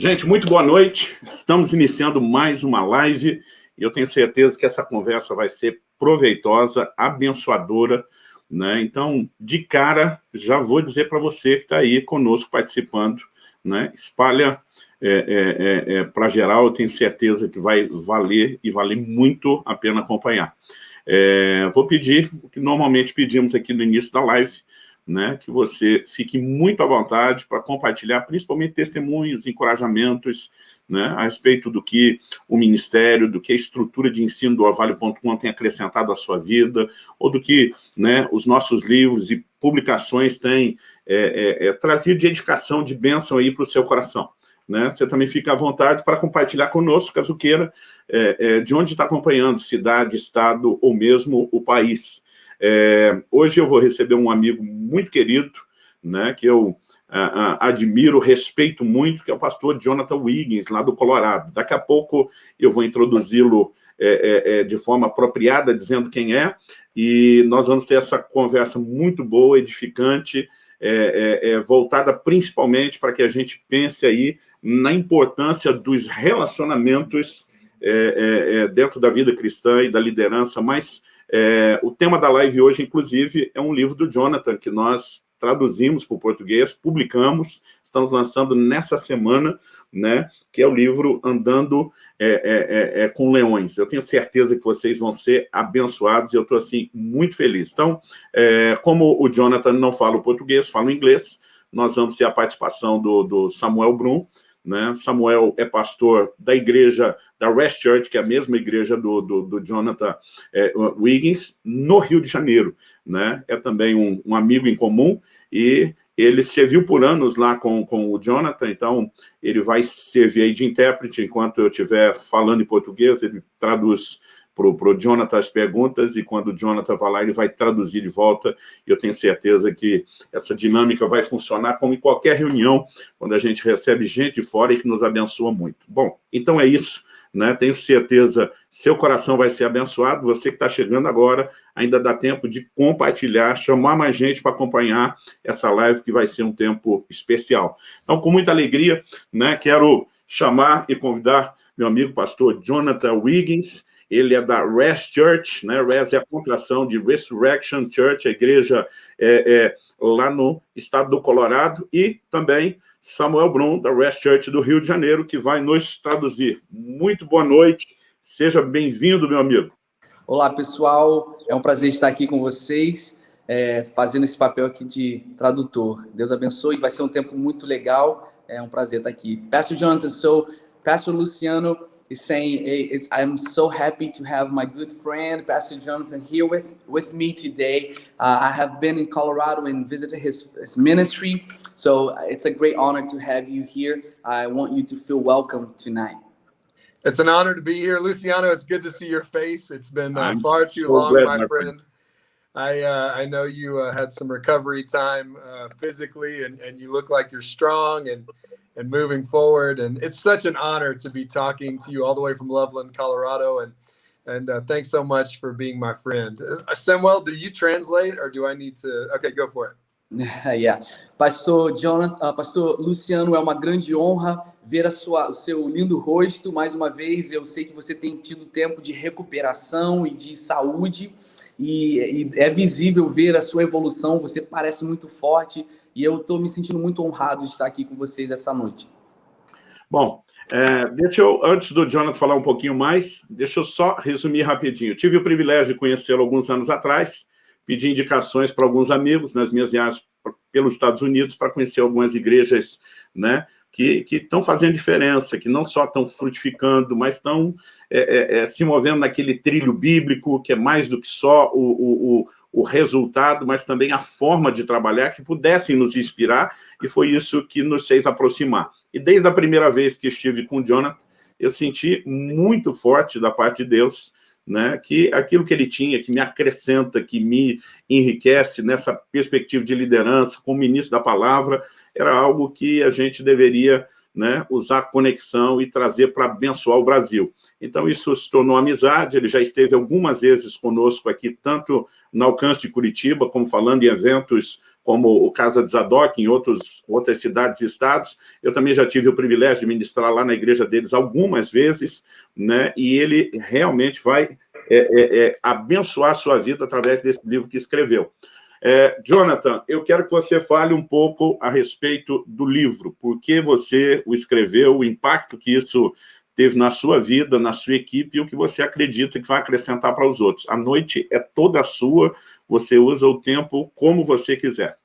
Gente, muito boa noite. Estamos iniciando mais uma live e eu tenho certeza que essa conversa vai ser proveitosa, abençoadora, né? Então, de cara, já vou dizer para você que está aí conosco participando, né? Espalha é, é, é, é para geral, eu tenho certeza que vai valer e valer muito a pena acompanhar. É, vou pedir o que normalmente pedimos aqui no início da live, né, que você fique muito à vontade para compartilhar, principalmente testemunhos, encorajamentos, né, a respeito do que o Ministério, do que a estrutura de ensino do Orvalho.com tem acrescentado à sua vida, ou do que né, os nossos livros e publicações têm é, é, é trazido de edificação, de bênção aí para o seu coração. Né? Você também fica à vontade para compartilhar conosco, caso queira, é, é, de onde está acompanhando, cidade, estado ou mesmo o país. É, hoje eu vou receber um amigo muito querido, né, que eu admiro, respeito muito, que é o pastor Jonathan Wiggins, lá do Colorado. Daqui a pouco eu vou introduzi-lo é, é, é, de forma apropriada, dizendo quem é, e nós vamos ter essa conversa muito boa, edificante, é, é, voltada principalmente para que a gente pense aí na importância dos relacionamentos dentro da vida cristã e da liderança, mas é, o tema da live hoje, inclusive, é um livro do Jonathan, que nós traduzimos para o português, publicamos, estamos lançando nessa semana, né, que é o livro Andando é, é, é, é com Leões. Eu tenho certeza que vocês vão ser abençoados e eu estou, assim, muito feliz. Então, é, como o Jonathan não fala o português, fala o inglês, nós vamos ter a participação do, do Samuel Brum, né? Samuel é pastor da igreja, da West Church, que é a mesma igreja do, do, do Jonathan é, Wiggins, no Rio de Janeiro. Né? É também um, um, amigo em comum e ele serviu por anos lá com, com o Jonathan, então ele vai servir de intérprete enquanto eu estiver falando em português, ele traduz para o Jonathan as perguntas, e quando o Jonathan vai lá, ele vai traduzir de volta, e eu tenho certeza que essa dinâmica vai funcionar como em qualquer reunião, quando a gente recebe gente de fora e que nos abençoa muito. Bom, então é isso, né? tenho certeza, seu coração vai ser abençoado, você que está chegando agora, ainda dá tempo de compartilhar, chamar mais gente para acompanhar essa live, que vai ser um tempo especial. Então, com muita alegria, né, quero chamar e convidar meu amigo pastor Jonathan Wiggins, ele é da Res Church, né? Res é a contração de Resurrection Church, a igreja é, é, lá no estado do Colorado, e também Samuel Brum, da Res Church do Rio de Janeiro, que vai nos traduzir. Muito boa noite, seja bem-vindo, meu amigo. Olá, pessoal, é um prazer estar aqui com vocês, é, fazendo esse papel aqui de tradutor. Deus abençoe, vai ser um tempo muito legal, é um prazer estar aqui. Pastor Jonathan, sou Pastor Luciano, is saying, I'm so happy to have my good friend, Pastor Jonathan, here with, with me today. Uh, I have been in Colorado and visited his, his ministry, so it's a great honor to have you here. I want you to feel welcome tonight. It's an honor to be here. Luciano, it's good to see your face. It's been uh, far too so long, my, my friend. friend. I uh, I know you uh, had some recovery time uh, physically, and, and you look like you're strong and and moving forward. And it's such an honor to be talking to you all the way from Loveland, Colorado. And and uh, thanks so much for being my friend. Uh, Samuel, do you translate or do I need to? Okay, go for it. yeah. Pastor Jonathan, uh, Pastor Luciano, é uma grande honra ver a sua, o seu lindo rosto mais uma vez. Eu sei que você tem tido tempo de recuperação e de saúde e, e é visível ver a sua evolução. Você parece muito forte e eu estou me sentindo muito honrado de estar aqui com vocês essa noite. Bom, é, deixa eu, antes do Jonathan falar um pouquinho mais, deixa eu só resumir rapidinho. Eu tive o privilégio de conhecê-lo alguns anos atrás, pedi indicações para alguns amigos nas minhas viagens pelos Estados Unidos para conhecer algumas igrejas né, que estão fazendo diferença, que não só estão frutificando, mas estão é, é, é, se movendo naquele trilho bíblico, que é mais do que só o, o, o resultado, mas também a forma de trabalhar que pudessem nos inspirar, e foi isso que nos fez aproximar. E desde a primeira vez que estive com o Jonathan, eu senti muito forte da parte de Deus, né, que aquilo que ele tinha, que me acrescenta, que me enriquece nessa perspectiva de liderança, como ministro da palavra, era algo que a gente deveria né, usar conexão e trazer para abençoar o Brasil. Então, isso se tornou amizade, ele já esteve algumas vezes conosco aqui, tanto no alcance de Curitiba, como falando em eventos como o Casa de Zadok, em outros, outras cidades e estados. Eu também já tive o privilégio de ministrar lá na igreja deles algumas vezes, né? e ele realmente vai é, é, é, abençoar a sua vida através desse livro que escreveu. É, Jonathan, eu quero que você fale um pouco a respeito do livro, por que você o escreveu, o impacto que isso teve na sua vida, na sua equipe, e o que você acredita que vai acrescentar para os outros. A noite é toda sua, você usa o tempo como você quiser.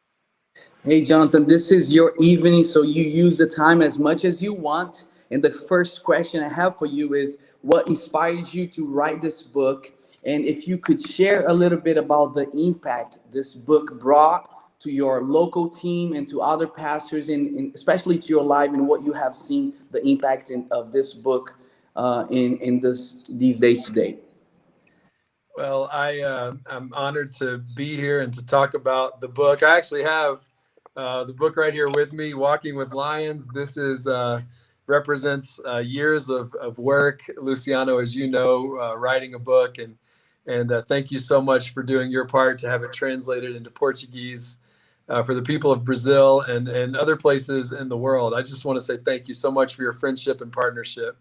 Hey, Jonathan, this is your evening, so you use the time as much as you want. And the first question I have for you is, what inspired you to write this book? And if you could share a little bit about the impact this book brought to your local team and to other pastors, and, and especially to your life and what you have seen the impact in, of this book uh, in in this these days today. Well, I uh, I'm honored to be here and to talk about the book. I actually have uh, the book right here with me, Walking with Lions. This is uh, represents uh, years of, of work. Luciano, as you know, uh, writing a book and and uh, thank you so much for doing your part to have it translated into Portuguese uh, for the people of Brazil and, and other places in the world. I just want to say thank you so much for your friendship and partnership.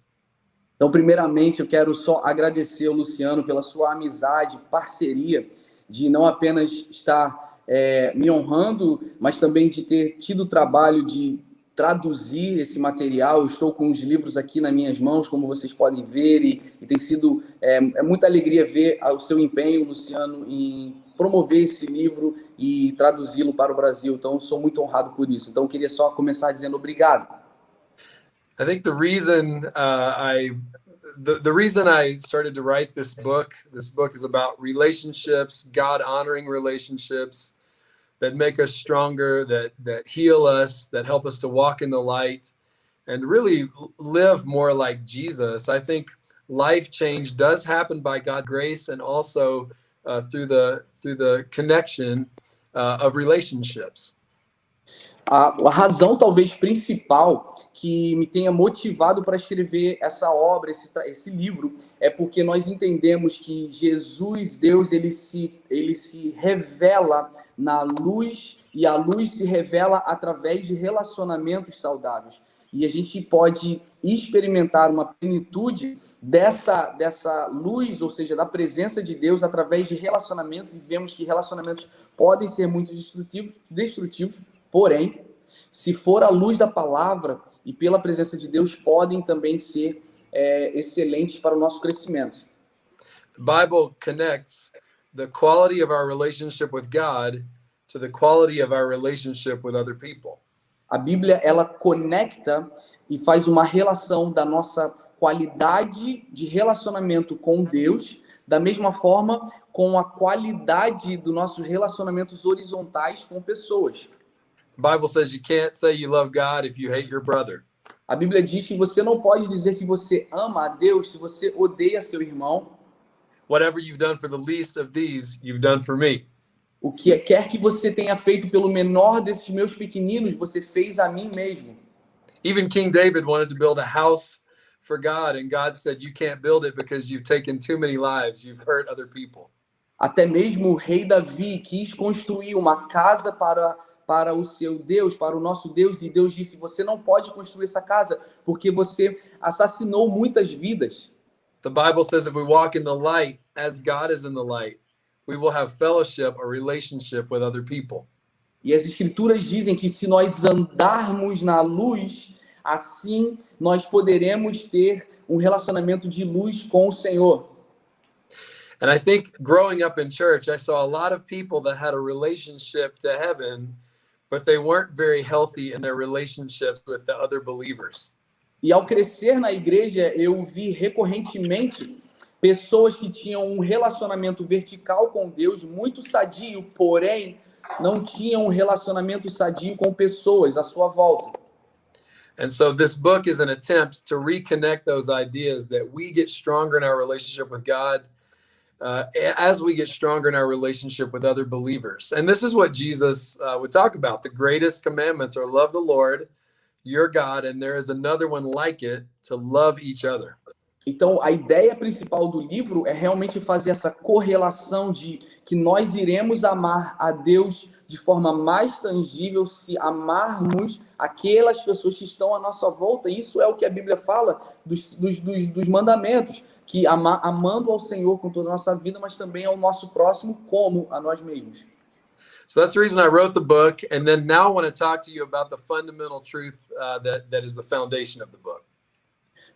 Então, primeiramente, eu quero só agradecer ao Luciano pela sua amizade, parceria, de não apenas estar é, me honrando, mas também de ter tido o trabalho de traduzir esse material. estou com os livros aqui nas minhas mãos, como vocês podem ver, e, e tem sido é, é, muita alegria ver o seu empenho, Luciano, em promover esse livro e traduzi-lo para o Brasil. Então, sou muito honrado por isso. Então, queria só começar dizendo obrigado. I think the reason uh, I the, the reason I started to write this book, this book is about relationships, God honoring relationships, that make us stronger, that that heal us, that help us to walk in the light and really live more like Jesus. I think life change does happen by God's grace and also uh, through the through the connection uh, of relationships. A, a, razão talvez principal que me tenha motivado para escrever essa obra, esse, esse livro, é porque nós entendemos que Jesus, Deus, ele se, ele se revela na luz e a luz se revela através de relacionamentos saudáveis. E a gente pode experimentar uma plenitude dessa, dessa luz, ou seja, da presença de Deus através de relacionamentos, e vemos que relacionamentos podem ser muito destrutivos, destrutivos Porém, se for a luz da palavra e pela presença de Deus, podem também ser é, excelentes para o nosso crescimento. The Bible connects the quality of our relationship with God to the quality of our relationship with other people. A Bíblia ela conecta e faz uma relação da nossa qualidade de relacionamento com Deus, da mesma forma com a qualidade dos nossos relacionamentos horizontais com pessoas. Bible says you can't say you love God if you hate your brother. A Bíblia diz que você não pode dizer que você ama a Deus se você odeia seu irmão. Whatever you've done for the least of these, you've done for me. O que quer que você tenha feito pelo menor desses meus pequeninos, você fez a mim mesmo. Even King David wanted to build a house for God and God said you can't build it because you've taken too many lives, you've hurt other people. Até mesmo o rei Davi quis construir uma casa para para o seu Deus, para o nosso Deus, e Deus disse: Você não pode construir essa casa porque você assassinou muitas vidas. The Bible says if we walk in the light as God is in the light, we will have fellowship or relationship with other people. E as escrituras dizem que se nós andarmos na luz, assim nós poderemos ter um relacionamento de luz com o Senhor. And I think growing up in church, I saw a lot of people that had a relationship to heaven but they weren't very healthy in their relationships with the other believers. E ao crescer na igreja, eu vi recorrentemente pessoas que tinham um relacionamento vertical com Deus muito sadio, porém não tinham um relacionamento sadio com pessoas à sua volta. And so this book is an attempt to reconnect those ideas that we get stronger in our relationship with God uh, as we get stronger in our relationship with other believers. And this is what Jesus uh, would talk about. The greatest commandments are love the Lord, your God, and there is another one like it to love each other. Então, a ideia principal do livro é realmente fazer essa correlação de que nós iremos amar a Deus de forma mais tangível se amarmos aquelas pessoas que estão à nossa volta. Isso é o que a Bíblia fala dos, dos, dos, dos mandamentos, que ama, amando ao Senhor com toda a nossa vida, mas também ao nosso próximo como a nós mesmos. So that's the reason I wrote the book. And then now I want to talk to you about the fundamental truth uh, that, that is the foundation of the book.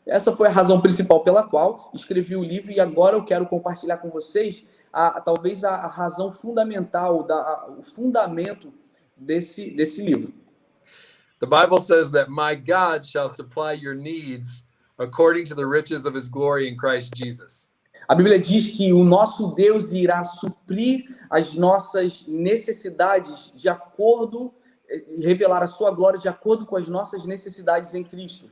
Essa foi a razão principal pela qual escrevi o livro e agora eu quero compartilhar com vocês a, talvez a, a, razão fundamental, da, a, o fundamento desse, desse livro. The Bible says that my God shall supply your needs according to the riches of his glory in Christ Jesus. A Bíblia diz que o nosso Deus irá suprir as nossas necessidades de acordo, eh, revelar a sua glória de acordo com as nossas necessidades em Cristo.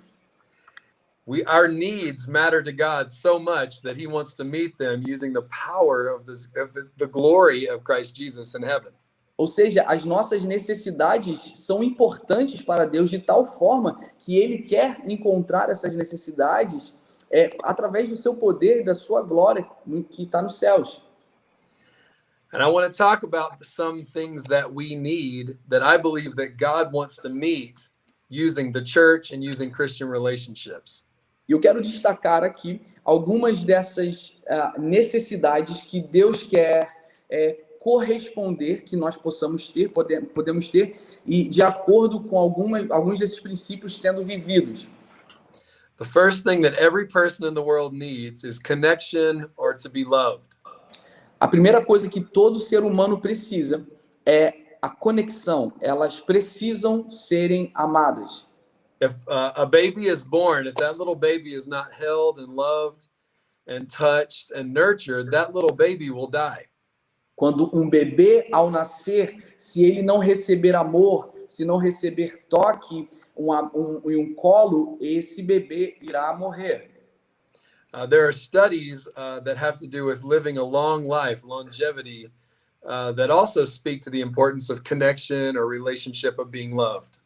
We, our needs matter to God so much that He wants to meet them using the power of, this, of the, the glory of Christ Jesus in heaven. Ou seja, as nossas necessidades são importantes para Deus de tal forma que Ele quer encontrar essas necessidades é, através do seu poder e da sua glória que está nos céus. And I want to talk about some things that we need that I believe that God wants to meet using the church and using Christian relationships. E eu quero destacar aqui algumas dessas uh, necessidades que Deus quer é, corresponder, que nós possamos ter, pode, podemos ter, e de acordo com algumas, alguns desses princípios sendo vividos. The first thing that every person in the world needs is connection or to be loved. A primeira coisa que todo ser humano precisa é a conexão. Elas precisam serem amadas. If uh, a baby is born, if that little baby is not held and loved and touched and nurtured, that little baby will die. Quando um bebê ao nascer, se ele não receber amor, se não receber toque, um, um, um colo, esse bebê irá morrer. Uh, there are studies uh, that have to do with living a long life, longevity, uh, that also speak to the importance of connection or relationship of being loved.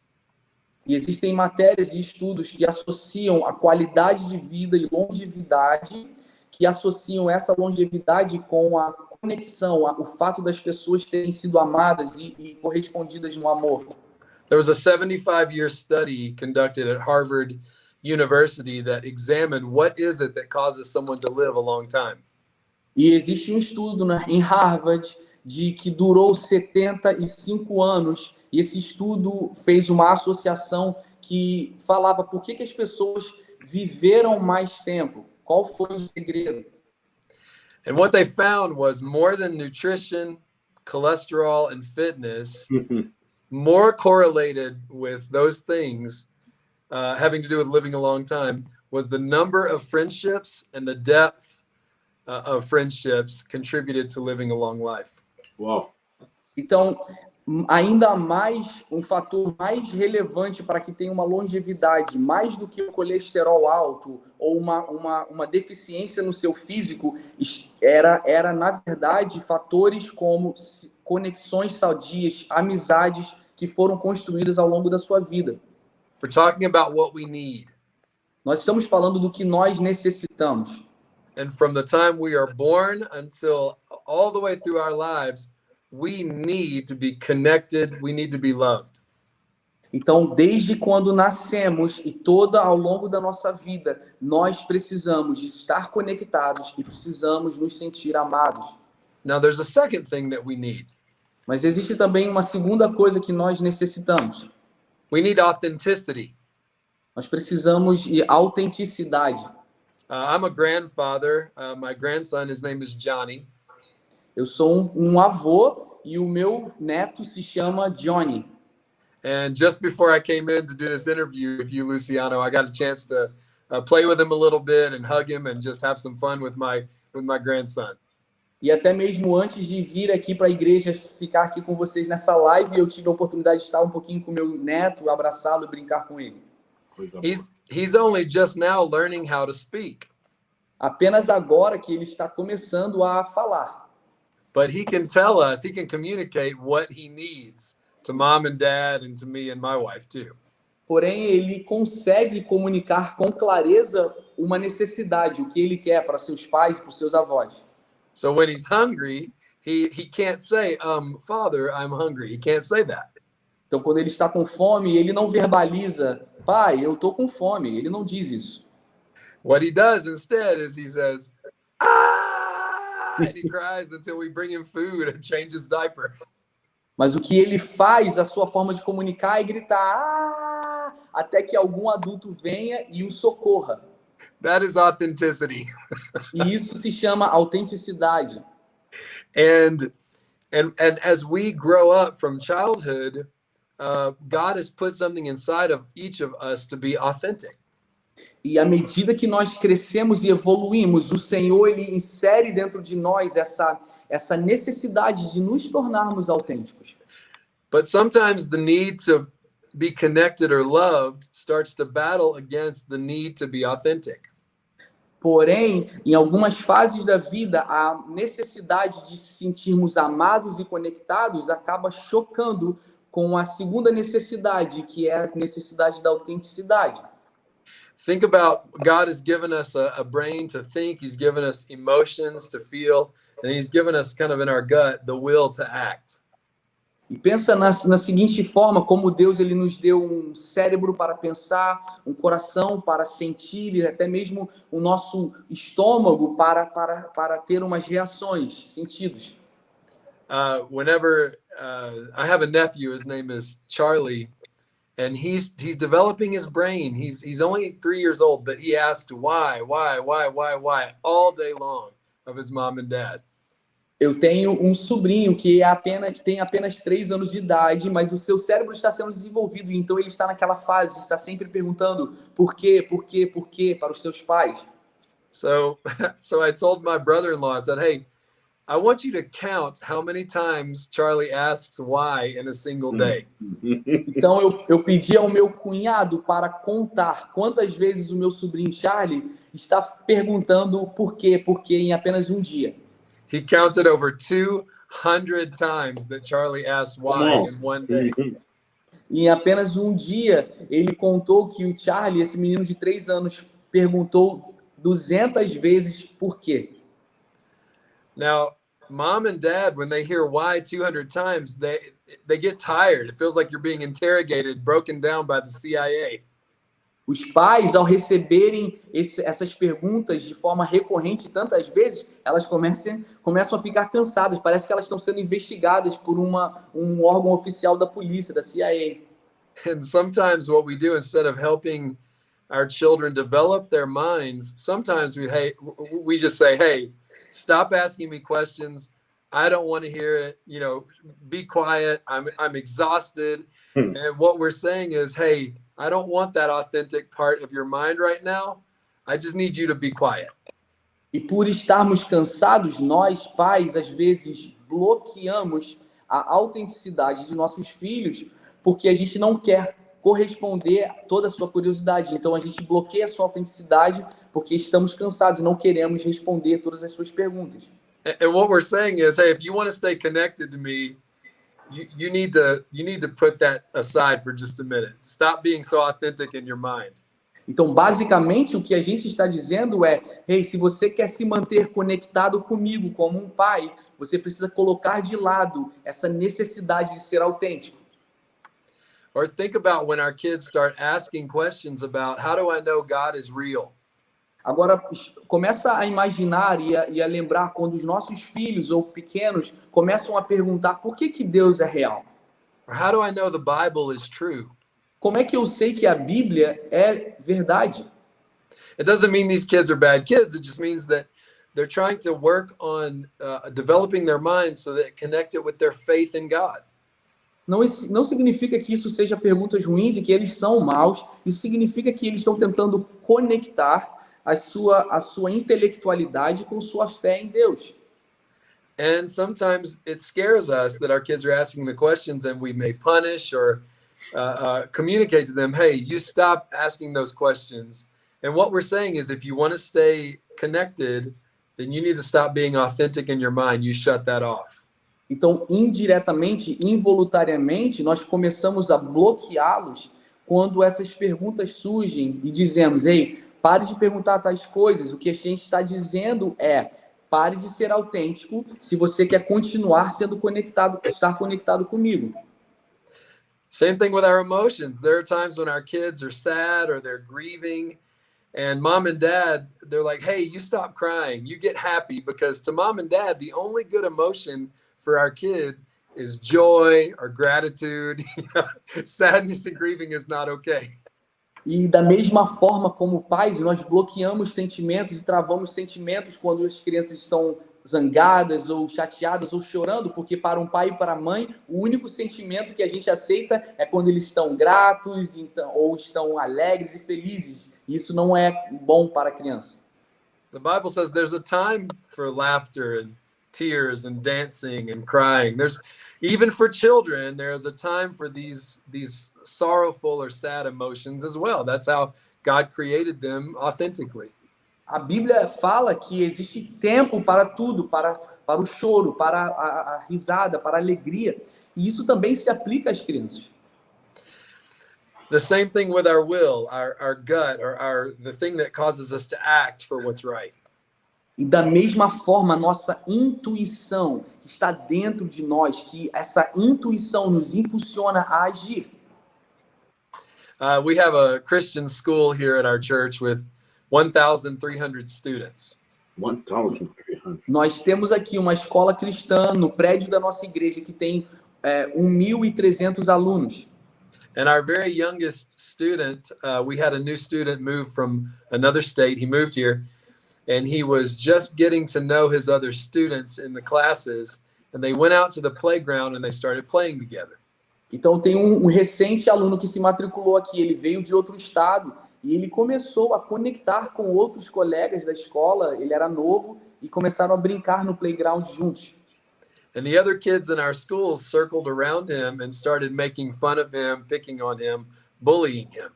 E existem matérias e estudos que associam a qualidade de vida e longevidade, que associam essa longevidade com a conexão, o fato das pessoas terem sido amadas e, e correspondidas no amor. There was a 75 year study conducted at Harvard University that examined what is it that causes someone to live a long time. E existe um estudo né, em Harvard de que durou 75 anos e esse estudo fez uma associação que falava por que, que as pessoas viveram mais tempo. Qual foi o segredo? And what they found was more than nutrition, cholesterol, and fitness, more correlated with those things uh, having to do with living a long time was the number of friendships and the depth uh, of friendships contributed to living a long life. Wow. Então, ainda mais um fator mais relevante para que tenha uma longevidade, mais do que o colesterol alto ou uma, uma, uma deficiência no seu físico, era, era, na verdade, fatores como conexões saudias, amizades que foram construídas ao longo da sua vida. We're talking about what we need. Nós estamos falando do que nós necessitamos. And from the time we are born until all the way through our lives, we need to be connected, we need to be loved. Então, desde quando nascemos e toda ao longo da nossa vida, nós precisamos estar conectados e precisamos nos sentir amados. Now there's a second thing that we need. Mas existe também uma segunda coisa que nós necessitamos. We need authenticity. Nós precisamos de autenticidade. Uh, I'm a grandfather. Uh, my grandson, his name is Johnny. Eu sou um, um avô e o meu neto se chama Johnny. And just before I came in to do this interview with you, Luciano, I got a chance to uh, play with him a little bit and hug him and just have some fun with my with my grandson. E até mesmo antes de vir aqui para a igreja, ficar aqui com vocês nessa live, eu tive a oportunidade de estar um pouquinho com meu neto, abraçá-lo e brincar com ele. He's he's only just now learning how to speak. Apenas agora que ele está começando a falar. But he can tell us, he can communicate what he needs to mom and dad and to me and my wife too. Porém, ele consegue comunicar com clareza uma necessidade, o que ele quer para seus pais para seus avós. So when he's hungry, he he can't say, um, Father, I'm hungry. He can't say that. Então, quando ele está com fome, ele não verbaliza, pai, eu estou com fome. Ele não diz isso. What he does instead is he says, and he cries until we bring him food and change his diaper. Mas o que ele faz, a sua forma de comunicar é gritar ah, até que algum adulto venha e o socorra. That is authenticity. e isso se chama autenticidade. And and and as we grow up from childhood, uh, God has put something inside of each of us to be authentic. E à medida que nós crescemos e evoluímos, o Senhor ele insere dentro de nós essa essa necessidade de nos tornarmos autênticos. But sometimes the need to be connected or loved starts to battle against the need to be authentic. Porém, em algumas fases da vida, a necessidade de se sentirmos amados e conectados acaba chocando com a segunda necessidade, que é a necessidade da autenticidade. Think about God has given us a, a brain to think, He's given us emotions to feel, and He's given us kind of in our gut the will to act. E pensa na, na seguinte forma, como Deus ele nos deu um cérebro para pensar, um coração para sentir e até mesmo o nosso estômago para, para, para ter umas reações, sentidos. Uh, whenever uh, I have a nephew, his name is Charlie, and he's he's developing his brain. He's he's only three years old, but he asked why, why, why, why, why all day long of his mom and dad. Eu tenho um sobrinho que é apenas tem apenas três anos de idade, mas o seu cérebro está sendo desenvolvido, então ele está naquela fase estar sempre perguntando por quê, por quê, por quê para os seus pais. So, so I told my brother-in-law, I said, "Hey, I want you to count how many times Charlie asks why in a single day." Então eu, eu pedi ao meu cunhado para contar quantas vezes o meu sobrinho Charlie está perguntando por quê, por quê em apenas um dia. He counted over 200 times that Charlie asked why in one day. Em apenas um dia, ele contou que o Charlie, esse menino de três anos, perguntou 200 vezes por quê. Now, mom and dad, when they hear why 200 times, they they get tired. It feels like you're being interrogated, broken down by the CIA. Os pais, ao receberem esse, essas perguntas de forma recorrente tantas vezes, elas começam, começam a ficar cansadas. Parece que elas estão sendo investigadas por uma, um órgão oficial da polícia, da CIA. And sometimes what we do instead of helping our children develop their minds, sometimes we hey we just say, "Hey, stop asking me questions. I don't want to hear it. You know, be quiet. I'm I'm exhausted." Hmm. And what we're saying is, "Hey, I don't want that authentic part of your mind right now. I just need you to be quiet. E por estarmos cansados, nós, pais, às vezes bloqueamos a autenticidade de nossos filhos porque a gente não quer corresponder a toda a sua curiosidade. Então a gente bloqueia a sua autenticidade porque estamos cansados, não queremos responder todas as suas perguntas. And what we're saying is, hey, if you want to stay connected to me, you, you need to you need to put that aside for just a minute. Stop being so authentic in your mind. Então, basicamente, o que a gente está dizendo é: hey, se você quer se manter conectado comigo como um pai, você precisa colocar de lado essa necessidade de ser autêntico. Or think about when our kids start asking questions about how do I know God is real? Agora, começa a imaginar e a, e a, lembrar quando os nossos filhos ou pequenos começam a perguntar por que, que Deus é real. How do I know the Bible is true? Como é que eu sei que a Bíblia é verdade? It doesn't mean these kids are bad kids. It just means that they're trying to work on uh, developing their minds so that it connect it with their faith in God. Não, não significa que isso seja perguntas ruins e que eles são maus. Isso significa que eles estão tentando conectar a sua, a sua intelectualidade com sua fé em Deus. And sometimes it scares us that our kids are asking the questions and we may punish or uh, uh, communicate to them, hey, you stop asking those questions. And what we're saying is if you want to stay connected, then you need to stop being authentic in your mind. You shut that off. Então, indiretamente, involuntariamente, nós começamos a bloqueá-los quando essas perguntas surgem e dizemos, ei, Pare de perguntar tais coisas. O que a gente está dizendo é pare de ser autêntico se você quer continuar sendo conectado, estar conectado comigo. Same thing with our emotions. There are times when our kids are sad or they're grieving and mom and dad they're like, "Hey, you stop crying. You get happy because to mom and dad the only good emotion for our kid is joy or gratitude. Sadness and grieving is not okay. E da mesma forma como pais, nós bloqueamos sentimentos e travamos sentimentos quando as crianças estão zangadas ou chateadas ou chorando, porque para um pai e para a mãe, o único sentimento que a gente aceita é quando eles estão gratos então, ou estão alegres e felizes. Isso não é bom para a criança. The Bible says there's a time for laughter and tears and dancing and crying. There's even for children, there is a time for these these sorrowful or sad emotions as well. That's how God created them authentically. A Bíblia fala que existe tempo para tudo, para para o choro, para a, a risada, para a alegria. E isso também se aplica às crianças. The same thing with our will, our, our gut, or our the thing that causes us to act for what's right. E da mesma forma, nossa intuição que está dentro de nós, que essa intuição nos impulsiona a agir. Uh, we have a Christian school here at our church with 1,300 students. 1,300. Nós temos aqui uma escola cristã no prédio da nossa igreja que tem é, 1.300 alunos. And our very youngest student, uh, we had a new student move from another state. He moved here and he was just getting to know his other students in the classes and they went out to the playground and they started playing together. Então tem um, um recente aluno que se matriculou aqui, ele veio de outro estado e ele começou a conectar com outros colegas da escola, ele era novo e começaram a brincar no playground juntos. And the other kids in our schools circled around him and started making fun of him, picking on him, bullying him.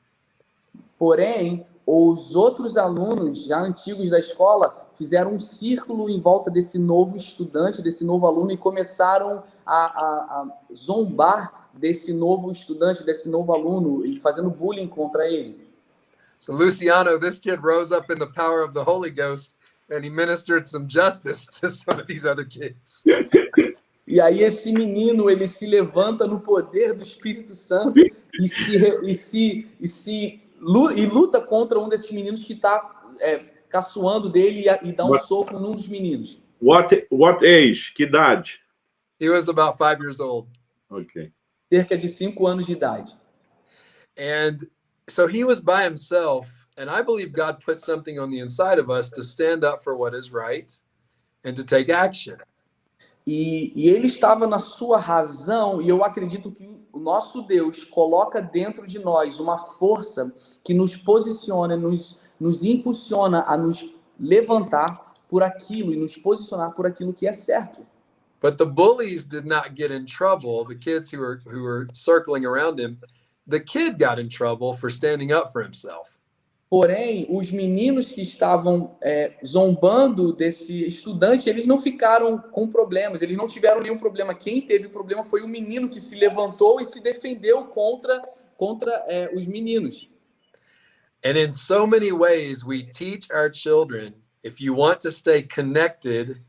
Porém, os outros alunos já antigos da escola fizeram um círculo em volta desse novo estudante, desse novo aluno, e começaram a, a, a zombar desse novo estudante, desse novo aluno, e fazendo bullying contra ele. So Luciano, this kid rose up in the power of the Holy Ghost and he ministered some justice to some of these other kids. E aí esse menino ele se levanta no poder do Espírito Santo e se, e se, e se e luta contra um desses meninos que está é, caçoando dele e, e dá um what, soco num dos meninos. What, what age? Que idade? He was about five years old. Okay. Cerca de cinco anos de idade. And so he was by himself, and I believe God put something on the inside of us to stand up for what is right and to take action. E, e, ele estava na sua razão, e eu acredito que o nosso Deus coloca dentro de nós uma força que nos posiciona, nos, nos impulsiona a nos levantar por aquilo e nos posicionar por aquilo que é certo. But the bullies did not get in trouble, the kids who were, who were circling around him. The kid got in trouble for standing up for himself. Porém, os meninos que estavam é, zombando desse estudante, eles não ficaram com problemas, eles não tiveram nenhum problema. Quem teve problema foi o menino que se levantou e se defendeu contra, contra é, os meninos. And in so many ways, we teach our children if you want to stay connected,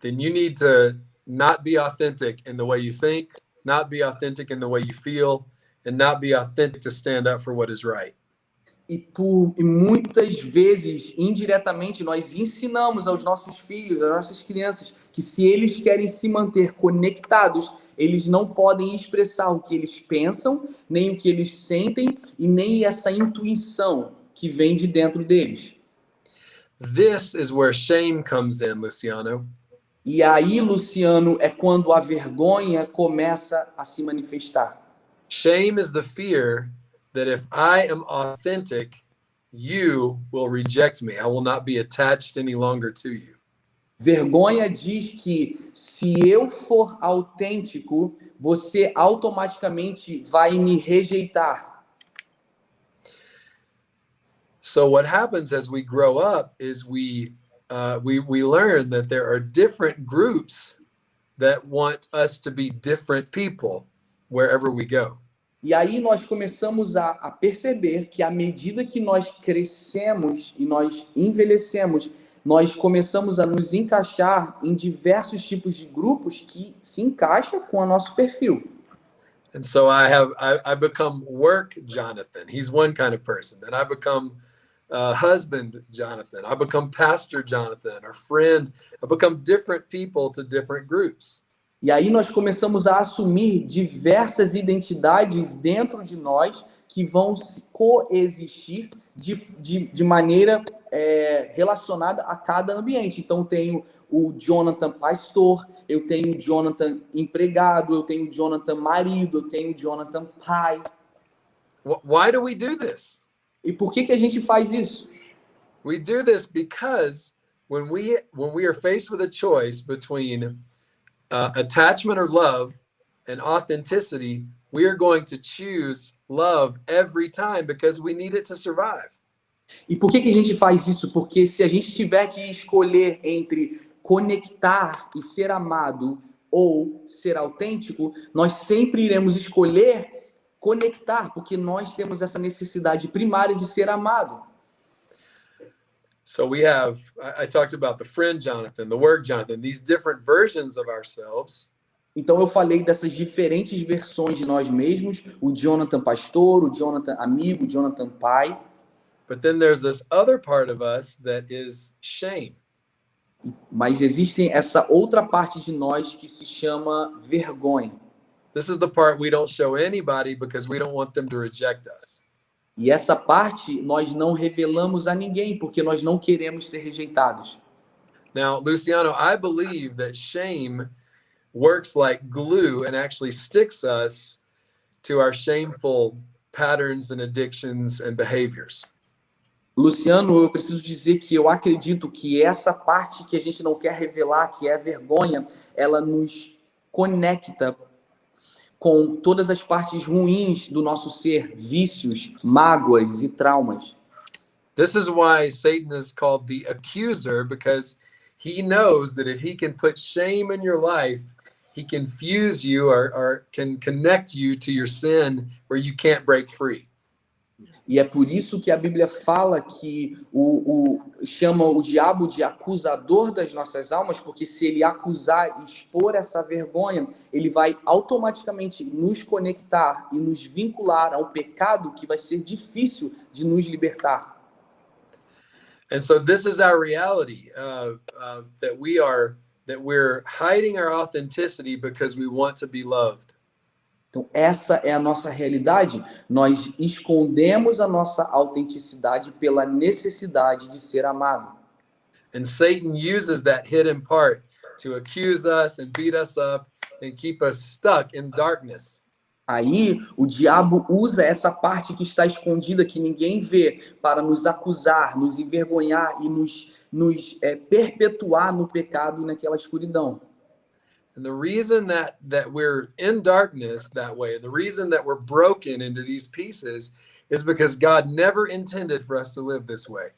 then you need to not be authentic in the way you think, not be authentic in the way you feel, and not be authentic to stand up for what is right e, por, e muitas vezes, indiretamente, nós ensinamos aos nossos filhos, às nossas crianças, que se eles querem se manter conectados, eles não podem expressar o que eles pensam, nem o que eles sentem, e nem essa intuição que vem de dentro deles. This is where shame comes in, Luciano. E aí, Luciano, é quando a vergonha começa a se manifestar. Shame is the fear that if I am authentic, you will reject me. I will not be attached any longer to you. Vergonha diz que se eu for autêntico, você automaticamente vai me rejeitar. So what happens as we grow up is we uh, we we learn that there are different groups that want us to be different people wherever we go. E aí nós começamos a, a, perceber que à medida que nós crescemos e nós envelhecemos, nós começamos a nos encaixar em diversos tipos de grupos que se encaixam com o nosso perfil. And so I have I, I become work Jonathan. He's one kind of person. Then I become uh, husband Jonathan. I become pastor Jonathan or friend. I become different people to different groups. E aí nós começamos a assumir diversas identidades dentro de nós que vão coexistir de, de, de maneira é, relacionada a cada ambiente. Então, tenho o Jonathan pastor, eu tenho o Jonathan empregado, eu tenho o Jonathan marido, eu tenho o Jonathan pai. Why do we do this? E por que que a gente faz isso? We do this because when we when we are faced with a choice between uh, attachment or love and authenticity, we are going to choose love every time because we need it to survive. E por que, que a gente faz isso? Porque se a gente tiver que escolher entre conectar e ser amado ou ser autêntico, nós sempre iremos escolher conectar, porque nós temos essa necessidade primária de ser amado. So we have, I, I talked about the friend Jonathan, the work Jonathan, these different versions of ourselves. Então eu falei dessas diferentes versões de nós mesmos, o Jonathan pastor, o Jonathan amigo, o Jonathan pai. But then there's this other part of us that is shame. Mas existe essa outra parte de nós que se chama vergonha. This is the part we don't show anybody because we don't want them to reject us. E essa parte nós não revelamos a ninguém porque nós não queremos ser rejeitados. Now, Luciano, I believe that shame works like glue and actually sticks us to our shameful patterns and addictions and behaviors. Luciano, eu preciso dizer que eu acredito que essa parte que a gente não quer revelar, que é a vergonha, ela nos conecta com todas as partes ruins do nosso ser, vícios, mágoas e traumas. This is why Satan is called the accuser because he knows that if he can put shame in your life, he can fuse you or, or can connect you to your sin where you can't break free. E é por isso que a Bíblia fala que o, o, chama o diabo de acusador das nossas almas, porque se ele acusar e expor essa vergonha, ele vai automaticamente nos conectar e nos vincular a um pecado que vai ser difícil de nos libertar. And so this is our reality uh, uh, that we are that we're hiding our authenticity because we want to be loved. Então, essa é a nossa realidade. Nós escondemos a nossa autenticidade pela necessidade de ser amado. And Satan uses that hidden part to accuse us and beat us up and keep us stuck in darkness. Aí o diabo usa essa parte que está escondida, que ninguém vê, para nos acusar, nos envergonhar e nos, nos é, perpetuar no pecado e naquela escuridão. And the reason that that we're in darkness that way, the reason that we're broken into these pieces is because God never intended for us to live this way.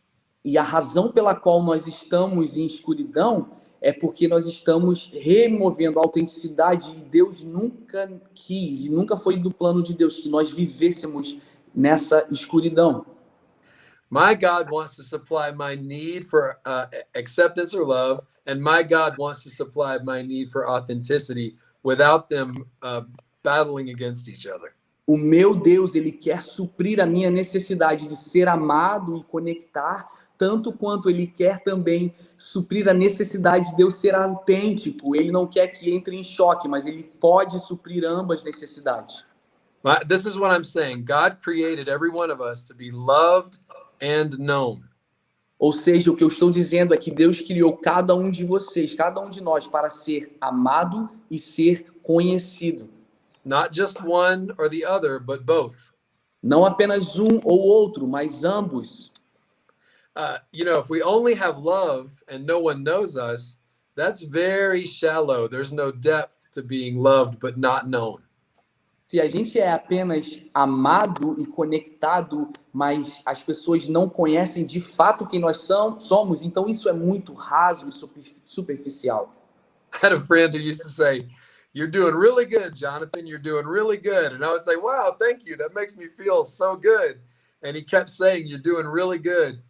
E a razão pela qual nós estamos em escuridão é porque nós estamos removendo a autenticidade e Deus nunca quis, e nunca foi do plano de Deus que nós vivêssemos nessa escuridão. My God wants to supply my need for uh, acceptance or love, and my God wants to supply my need for authenticity without them uh, battling against each other. O meu Deus, ele quer suprir a minha necessidade de ser amado e conectar, tanto quanto ele quer também suprir a necessidade de eu ser autêntico. Ele não quer que entre em choque, mas ele pode suprir ambas necessidades. This is what I'm saying. God created every one of us to be loved and known. Ou seja, o que eu estou dizendo é que Deus criou cada um de vocês, cada um de nós, para ser amado e ser conhecido. Not just one or the other, but both. Não apenas um ou outro, mas ambos. Uh, you know, if we only have love and no one knows us, that's very shallow. There's no depth to being loved but not known se a gente é apenas amado e conectado, mas as pessoas não conhecem de fato quem nós somos, então isso é muito raso e superficial. I had a friend who used to say, "You're doing really good, Jonathan. You're doing really good." And I would say, "Wow, thank you. That makes me feel so good." And he kept saying, "You're doing really good."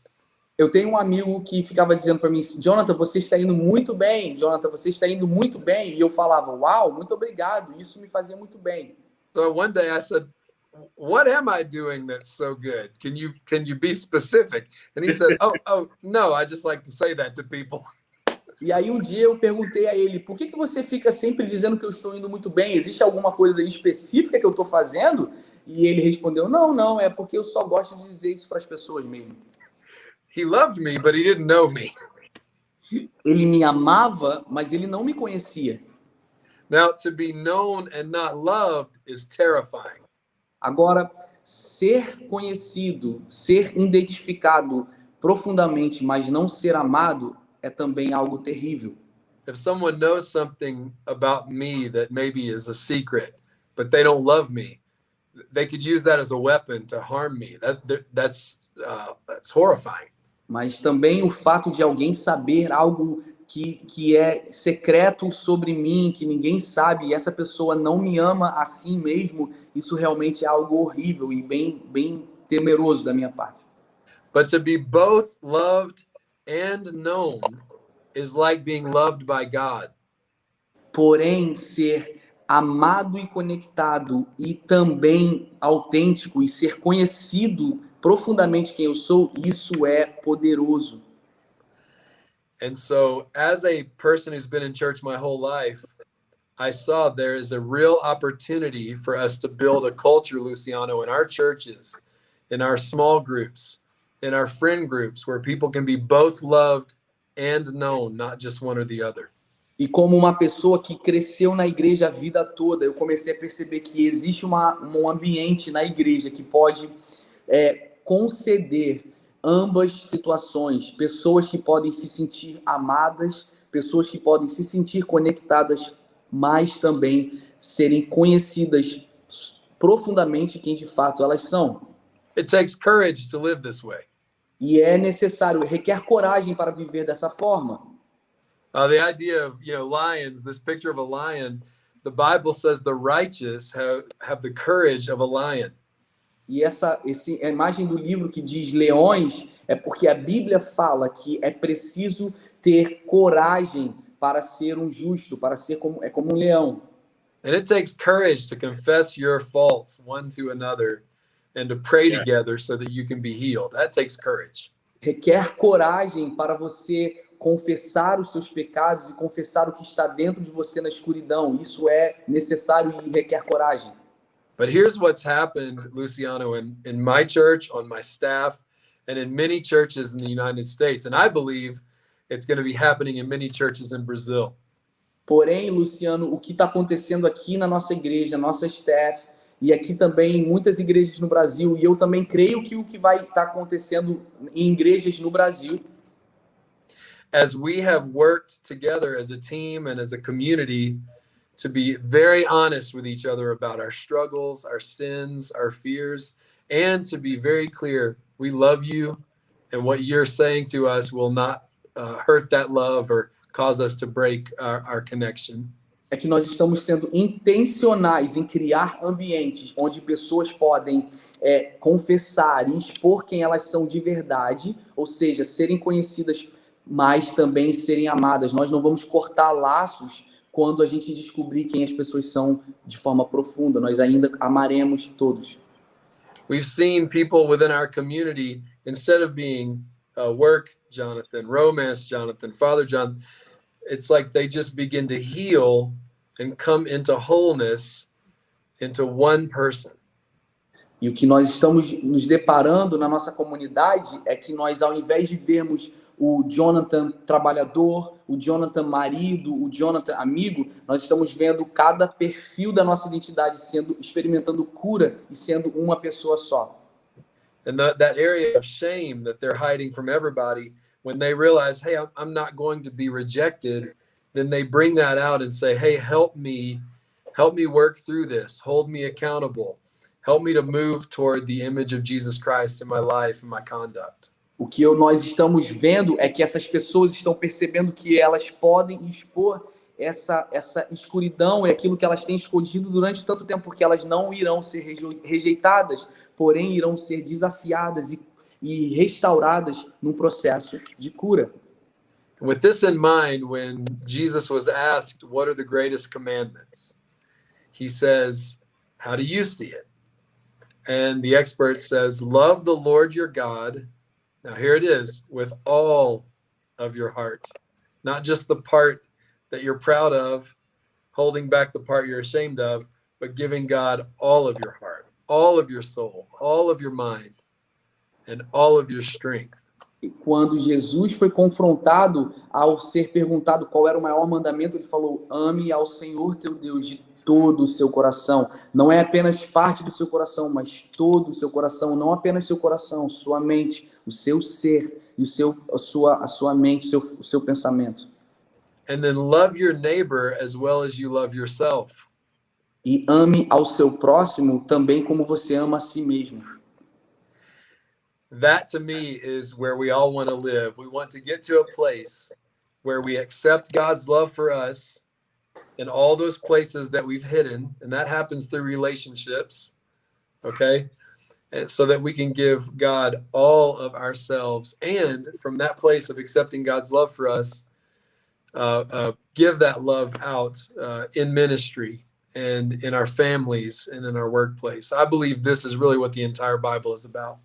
Eu tenho um amigo que ficava dizendo para mim, Jonathan, você está indo muito bem, Jonathan, você está indo muito bem. E eu falava, uau, muito obrigado, isso me fazia muito bem. So one day I said, what am I doing that's so good? Can you can you be specific? And he said, oh oh no, I just like to say that to people. E aí um dia eu perguntei a ele, por que, que você fica sempre dizendo que eu estou indo muito bem? Existe alguma coisa específica que eu estou fazendo? E ele respondeu, não, não, é porque eu só gosto de dizer isso para as pessoas mesmo. He loved me, but he didn't know me. Ele me amava, mas ele não me conhecia. Now, to be known and not loved is terrifying. Agora, ser conhecido, ser identificado profundamente, mas não ser amado, é também algo terrível. If someone knows something about me that maybe is a secret, but they don't love me, they could use that as a weapon to harm me. That that's uh, that's horrifying. Mas também o fato de alguém saber algo que, que é secreto sobre mim, que ninguém sabe, e essa pessoa não me ama assim mesmo, isso realmente é algo horrível e bem, bem temeroso da minha parte. But to be both loved and known is like being loved by God. Porém, ser amado e conectado e também autêntico e ser conhecido profundamente quem eu sou, isso é poderoso. And so, as a person who's been in church my whole life, I saw there is a real opportunity for us to build a culture, Luciano, in our churches, in our small groups, in our friend groups, where people can be both loved and known, not just one or the other. E como uma pessoa que cresceu na igreja a vida toda, eu comecei a perceber que existe uma, um ambiente na igreja que pode é, conceder ambas situações, pessoas que podem se sentir amadas, pessoas que podem se sentir conectadas, mas também serem conhecidas profundamente quem de fato elas são. It takes courage to live this way. E é necessário, requer coragem para viver dessa forma. Uh, the idea of you know lions, this picture of a lion, the Bible says the righteous have, have the courage of a lion. E essa, esse, a imagem do livro que diz leões é porque a Bíblia fala que é preciso ter coragem para ser um justo, para ser como é como um leão. And it takes courage to confess your faults one to another and to pray yeah. together so that you can be healed. That takes courage. Requer coragem para você confessar os seus pecados e confessar o que está dentro de você na escuridão. Isso é necessário e requer coragem. But here's what's happened, Luciano, in, in my church, on my staff, and in many churches in the United States. And I believe it's going to be happening in many churches in Brazil. Porém, Luciano, o que está acontecendo aqui na nossa igreja, nossa staff, e aqui também em muitas igrejas no Brasil, e eu também creio que o que vai estar tá acontecendo em igrejas no Brasil. As we have worked together as a team and as a community to be very honest with each other about our struggles, our sins, our fears, and to be very clear we love you, and what you're saying to us will not uh, hurt that love or cause us to break our, our connection. É que nós estamos sendo intencionais em criar ambientes onde pessoas podem é, confessar e expor quem elas são de verdade, ou seja, serem conhecidas, mas também serem amadas. Nós não vamos cortar laços quando a gente descobrir quem as pessoas são de forma profunda. Nós ainda amaremos todos. We've seen people within our community instead of being uh, work Jonathan, romance Jonathan, father John, it's like they just begin to heal and come into wholeness into one person. E o que nós estamos nos deparando na nossa comunidade é que nós, ao invés de vermos o Jonathan trabalhador, o Jonathan marido, o Jonathan amigo, nós estamos vendo cada perfil da nossa identidade sendo experimentando cura e sendo uma pessoa só. And that, that area of shame that they're hiding from everybody, when they realize, hey, I'm not going to be rejected, then they bring that out and say, hey, help me, help me work through this, hold me accountable, help me to move toward the image of Jesus Christ in my life and my conduct. O que nós estamos vendo é que essas pessoas estão percebendo que elas podem expor essa, essa escuridão e aquilo que elas têm escondido durante tanto tempo, porque elas não irão ser rejeitadas, porém irão ser desafiadas e e restauradas num processo de cura. With this in mind, when Jesus was asked, What are the greatest commandments? He says, How do you see it? And the expert says, Love the Lord your God. Now, here it is with all of your heart, not just the part that you're proud of, holding back the part you're ashamed of, but giving God all of your heart, all of your soul, all of your mind, and all of your strength. quando Jesus foi confrontado ao ser perguntado qual era o maior mandamento, ele falou: ame ao Senhor teu Deus de todo o seu coração. Não é apenas parte do seu coração, mas todo o seu coração, não apenas seu coração, sua mente, o seu ser e o seu a sua a sua mente, seu o seu pensamento. And then love your neighbor as well as you love yourself. E ame ao seu próximo também como você ama a si mesmo. that to me is where we all want to live. We want to get to a place where we accept God's love for us in all those places that we've hidden, and that happens through relationships. Okay. And so that we can give God all of ourselves, and from that place of accepting God's love for us, uh, uh, give that love out uh, in ministry and in our families and in our workplace. I believe this is really what the entire Bible is about.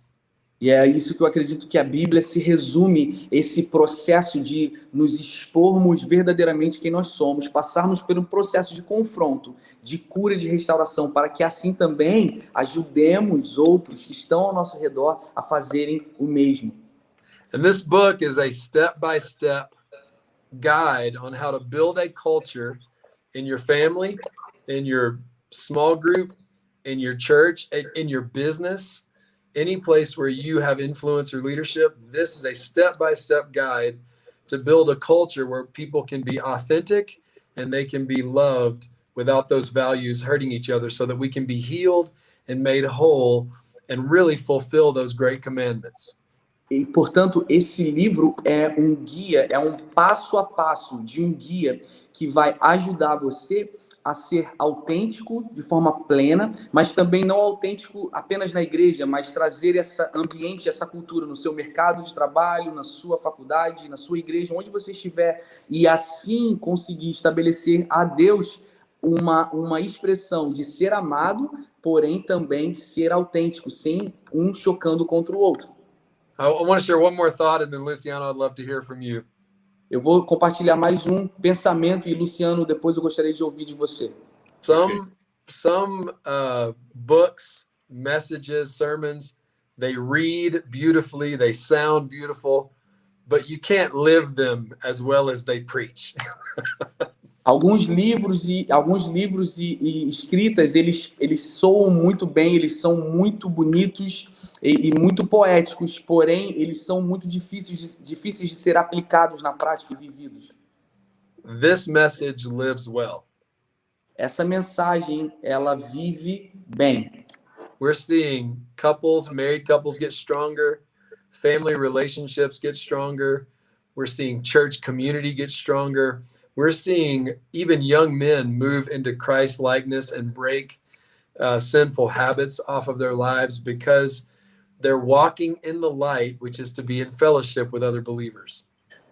E é isso que eu acredito que a Bíblia se resume esse processo de nos expormos verdadeiramente quem nós somos, passarmos por um processo de confronto, de cura e de restauração, para que assim também ajudemos outros que estão ao nosso redor a fazerem o mesmo. And this book is a step-by-step guide on how to build a culture in your family, in your small group, in your church, in your business any place where you have influence or leadership, this is a step by step guide to build a culture where people can be authentic and they can be loved without those values hurting each other so that we can be healed and made whole and really fulfill those great commandments. E, portanto, esse livro é um guia, é um passo a passo de um guia que vai ajudar você a ser autêntico de forma plena, mas também não autêntico apenas na igreja, mas trazer esse ambiente, essa cultura no seu mercado de trabalho, na sua faculdade, na sua igreja, onde você estiver, e assim conseguir estabelecer a Deus uma, uma expressão de ser amado, porém também ser autêntico, sem um chocando contra o outro. I want to share one more thought and then Luciano, I'd love to hear from you. Eu vou compartilhar mais um pensamento e Luciano, depois eu gostaria de ouvir de você. Some some uh, books, messages, sermons, they read beautifully, they sound beautiful, but you can't live them as well as they preach. alguns livros e alguns livros e, e, escritas eles eles soam muito bem eles são muito bonitos e, e, muito poéticos porém eles são muito difíceis de, difíceis de ser aplicados na prática e vividos. This message lives well. Essa mensagem ela vive bem. We're seeing couples married couples get stronger family relationships get stronger. We're seeing church community get stronger we're seeing even young men move into Christ likeness and break uh, sinful habits off of their lives because they're walking in the light, which is to be in fellowship with other believers.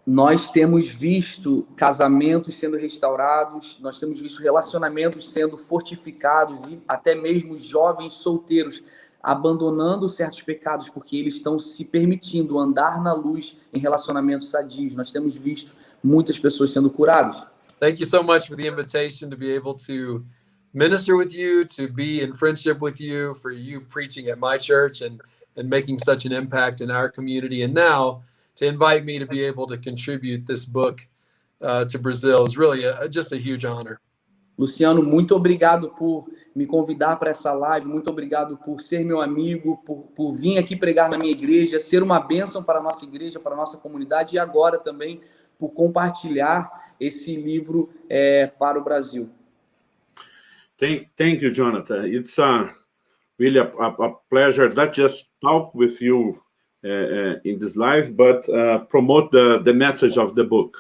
Nós temos visto casamentos sendo restaurados, nós temos visto relacionamentos sendo fortificados e até mesmo jovens solteiros abandonando certos pecados porque eles estão se permitindo andar na luz em relacionamentos sadios. Nós temos visto muitas pessoas sendo curadas. Thank you so much for the invitation to be able to minister with you, to be in friendship with you, for you preaching at my church and and making such an impact in our community, and now to invite me to be able to contribute this book uh, to Brazil is really a, just a huge honor. Luciano, muito obrigado por me convidar para essa live, muito obrigado por ser meu amigo, por, por vir aqui pregar na minha igreja, ser uma bênção para a nossa igreja, para a nossa comunidade e agora também por compartilhar esse livro é, para o Brasil. Thank, thank you, Jonathan. It's a, really a, a pleasure not just talk with you uh, in this live, but uh, promote the, the message of the book.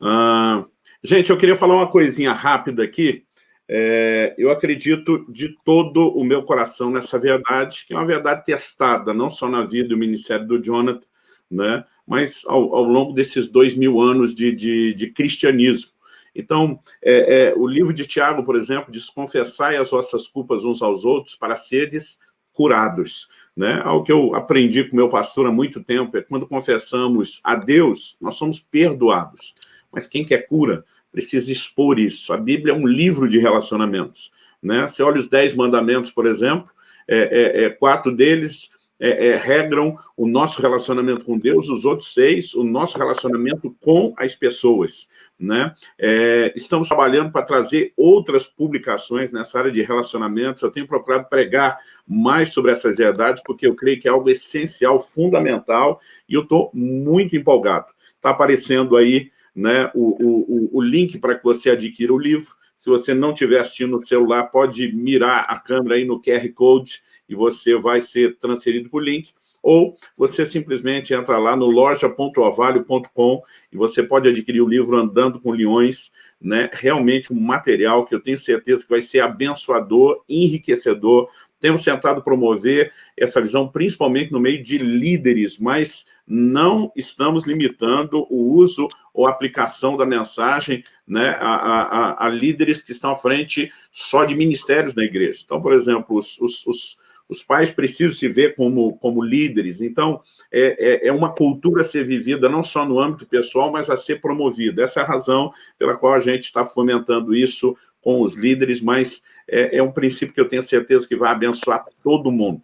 Uh, gente, eu queria falar uma coisinha rápida aqui. É, eu acredito de todo o meu coração nessa verdade, que é uma verdade testada, não só na vida do ministério do Jonathan, né, mas ao, ao longo desses dois mil anos de, de, de cristianismo. Então, é, é, o livro de Tiago, por exemplo, diz, confessai as vossas culpas uns aos outros para seres curados. Né? Algo que eu aprendi com meu pastor há muito tempo é quando confessamos a Deus, nós somos perdoados. Mas quem quer cura precisa expor isso. A Bíblia é um livro de relacionamentos. Né? Você olha os dez mandamentos, por exemplo, é, é, é quatro deles é, é, regram o nosso relacionamento com Deus, os outros seis, o nosso relacionamento com as pessoas. Né? É, estamos trabalhando para trazer outras publicações nessa área de relacionamentos. Eu tenho procurado pregar mais sobre essas verdades, porque eu creio que é algo essencial, fundamental, e eu estou muito empolgado. Está aparecendo aí né, o, o, o link para que você adquira o livro. Se você não estiver assistindo no celular, pode mirar a câmera aí no QR Code e você vai ser transferido para o link. Ou você simplesmente entra lá no loja.ovalio.com e você pode adquirir o livro Andando com Leões, né? realmente um material que eu tenho certeza que vai ser abençoador, enriquecedor. Temos tentado promover essa visão principalmente no meio de líderes, mas não estamos limitando o uso ou aplicação da mensagem né, a, a, a, líderes que estão à frente só de ministérios na igreja. Então, por exemplo, os, os, os, os pais precisam se ver como, como líderes. Então, é, é, é, uma cultura a ser vivida não só no âmbito pessoal, mas a ser promovida. Essa é a razão pela qual a gente está fomentando isso com os líderes, mas é, é um princípio que eu tenho certeza que vai abençoar todo mundo.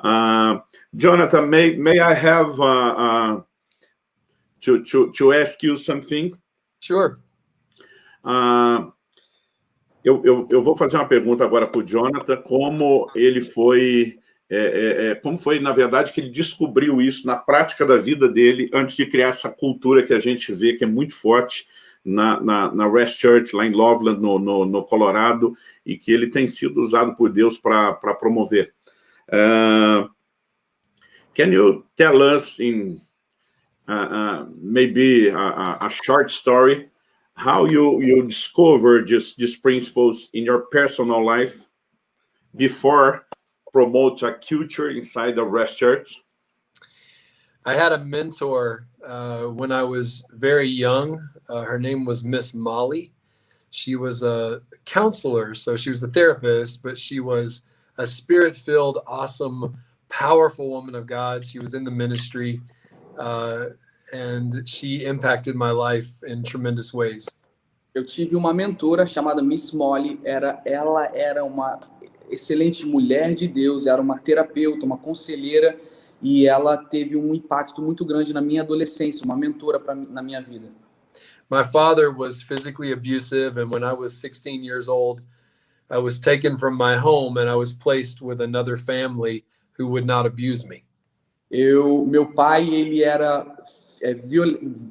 Uh, Jonathan, may, may I have uh, uh, to, to, to ask you something? Sure. Uh, eu, eu, eu vou fazer uma pergunta agora para o Jonathan, como ele foi, é, é, é, como foi, na verdade, que ele descobriu isso na prática da vida dele, antes de criar essa cultura que a gente vê que é muito forte na, na, na Rest Church, lá em Loveland, no, no, no Colorado, e que ele tem sido usado por Deus para promover. Uh, can you tell us in maybe a, a, short story how you you discovered just these principles in your personal life before promote a culture inside the Rest Church? I had a mentor uh, when I was very young. Uh, her name was Miss Molly. She was a counselor, so she was a therapist, but she was a spirit filled, awesome, powerful woman of God. She was in the ministry uh, and she impacted my life in tremendous ways. Eu tive uma mentora chamada Miss Molly. Era, ela era uma excelente mulher de Deus, era uma terapeuta, uma conselheira e ela teve um impacto muito grande na minha adolescência, uma mentora pra, na minha vida. My father was physically abusive and when I was 16 years old, I was taken from my home and I was placed with another family who would not abuse me. Eu, meu pai, ele era é, viol,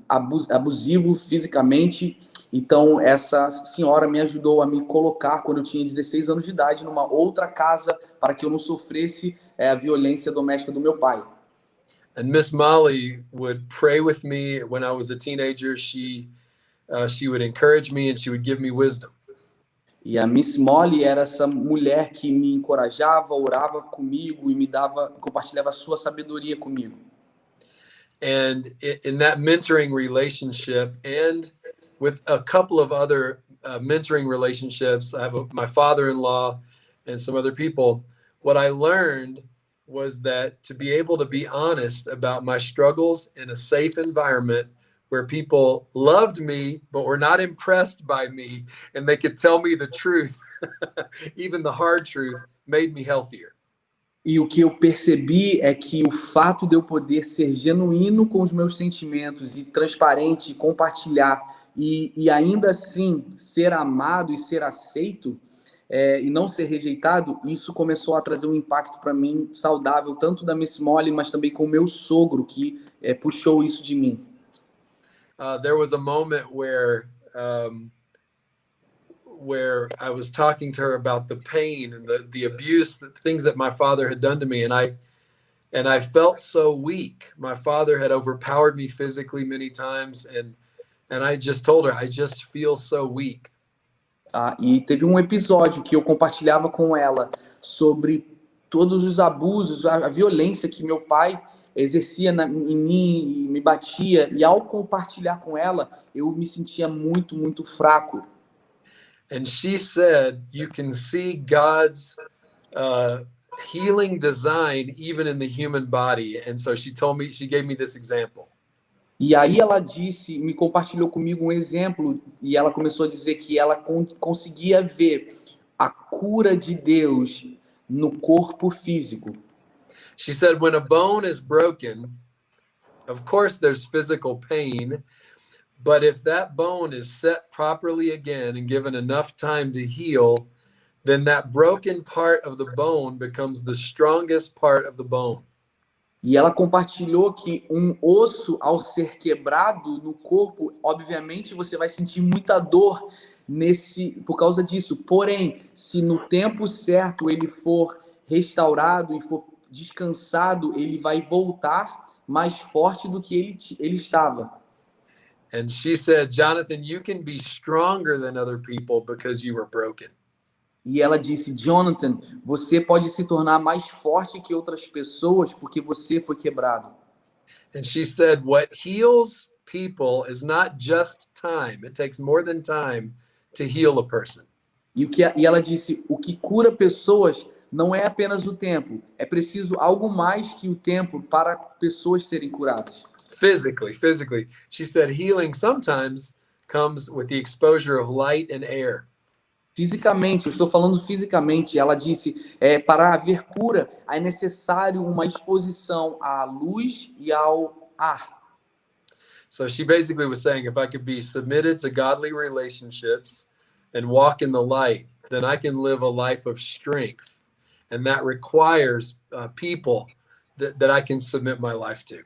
abus, abusivo fisicamente, então essa senhora me ajudou a me colocar quando eu tinha 16 anos de idade numa outra casa para que eu não sofresse é, a violência doméstica do meu pai. And Miss Molly would pray with me when I was a teenager. She uh, she would encourage me and she would give me wisdom. E a Miss Molly era essa mulher que me encorajava, orava comigo e me dava, compartilhava sua sabedoria comigo. And in that mentoring relationship and with a couple of other uh, mentoring relationships, I have a, my father-in-law and some other people, what I learned was that to be able to be honest about my struggles in a safe environment where people loved me but were not impressed by me and they could tell me the truth even the hard truth made me healthier E o que eu percebi é que o fato de eu poder ser genuíno com os meus sentimentos e transparente, compartilhar e, e ainda assim ser amado e ser aceito é, e não ser rejeitado, isso começou a trazer um impacto para mim saudável, tanto da Miss Molly, mas também com o meu sogro, que é, puxou isso de mim. Uh, there was a moment where um, where I was talking to her about the pain and the the abuse, the things that my father had done to me, and I and I felt so weak. My father had overpowered me physically many times, and and I just told her I just feel so weak. Ah, e teve um episódio que eu compartilhava com ela sobre todos os abusos, a, a violência que meu pai exercia na, em mim, me batia, e ao compartilhar com ela, eu me sentia muito, muito fraco. And she said, you can see God's uh, healing design even in the human body. And so she told me, she gave me this example. E aí ela disse, me compartilhou comigo um exemplo, e ela começou a dizer que ela con conseguia ver a cura de Deus no corpo físico. She said when a bone is broken, of course there's physical pain, but if that bone is set properly again and given enough time to heal, then that broken part of the bone becomes the strongest part of the bone. E ela compartilhou que um osso, ao ser quebrado no corpo, obviamente você vai sentir muita dor nesse por causa disso. Porém, se no tempo certo ele for restaurado e for descansado, ele vai voltar mais forte do que ele, ele estava. And she said, Jonathan, you can be stronger than other people because you were broken. E ela disse, Jonathan, você pode se tornar mais forte que outras pessoas porque você foi quebrado. And she said, what heals people is not just time. It takes more than time to heal a person. E, o que, e ela disse, o que cura pessoas não é apenas o tempo, é preciso algo mais que o tempo para pessoas serem curadas. Physically, physically. She said healing sometimes comes with the exposure of light and air. Fisicamente, eu estou falando fisicamente. Ela disse, é, para haver cura, é necessário uma exposição à luz e ao ar. So she basically was saying, if I could be submitted to godly relationships and walk in the light, then I can live a life of strength. And that requires uh, people that, that I can submit my life to.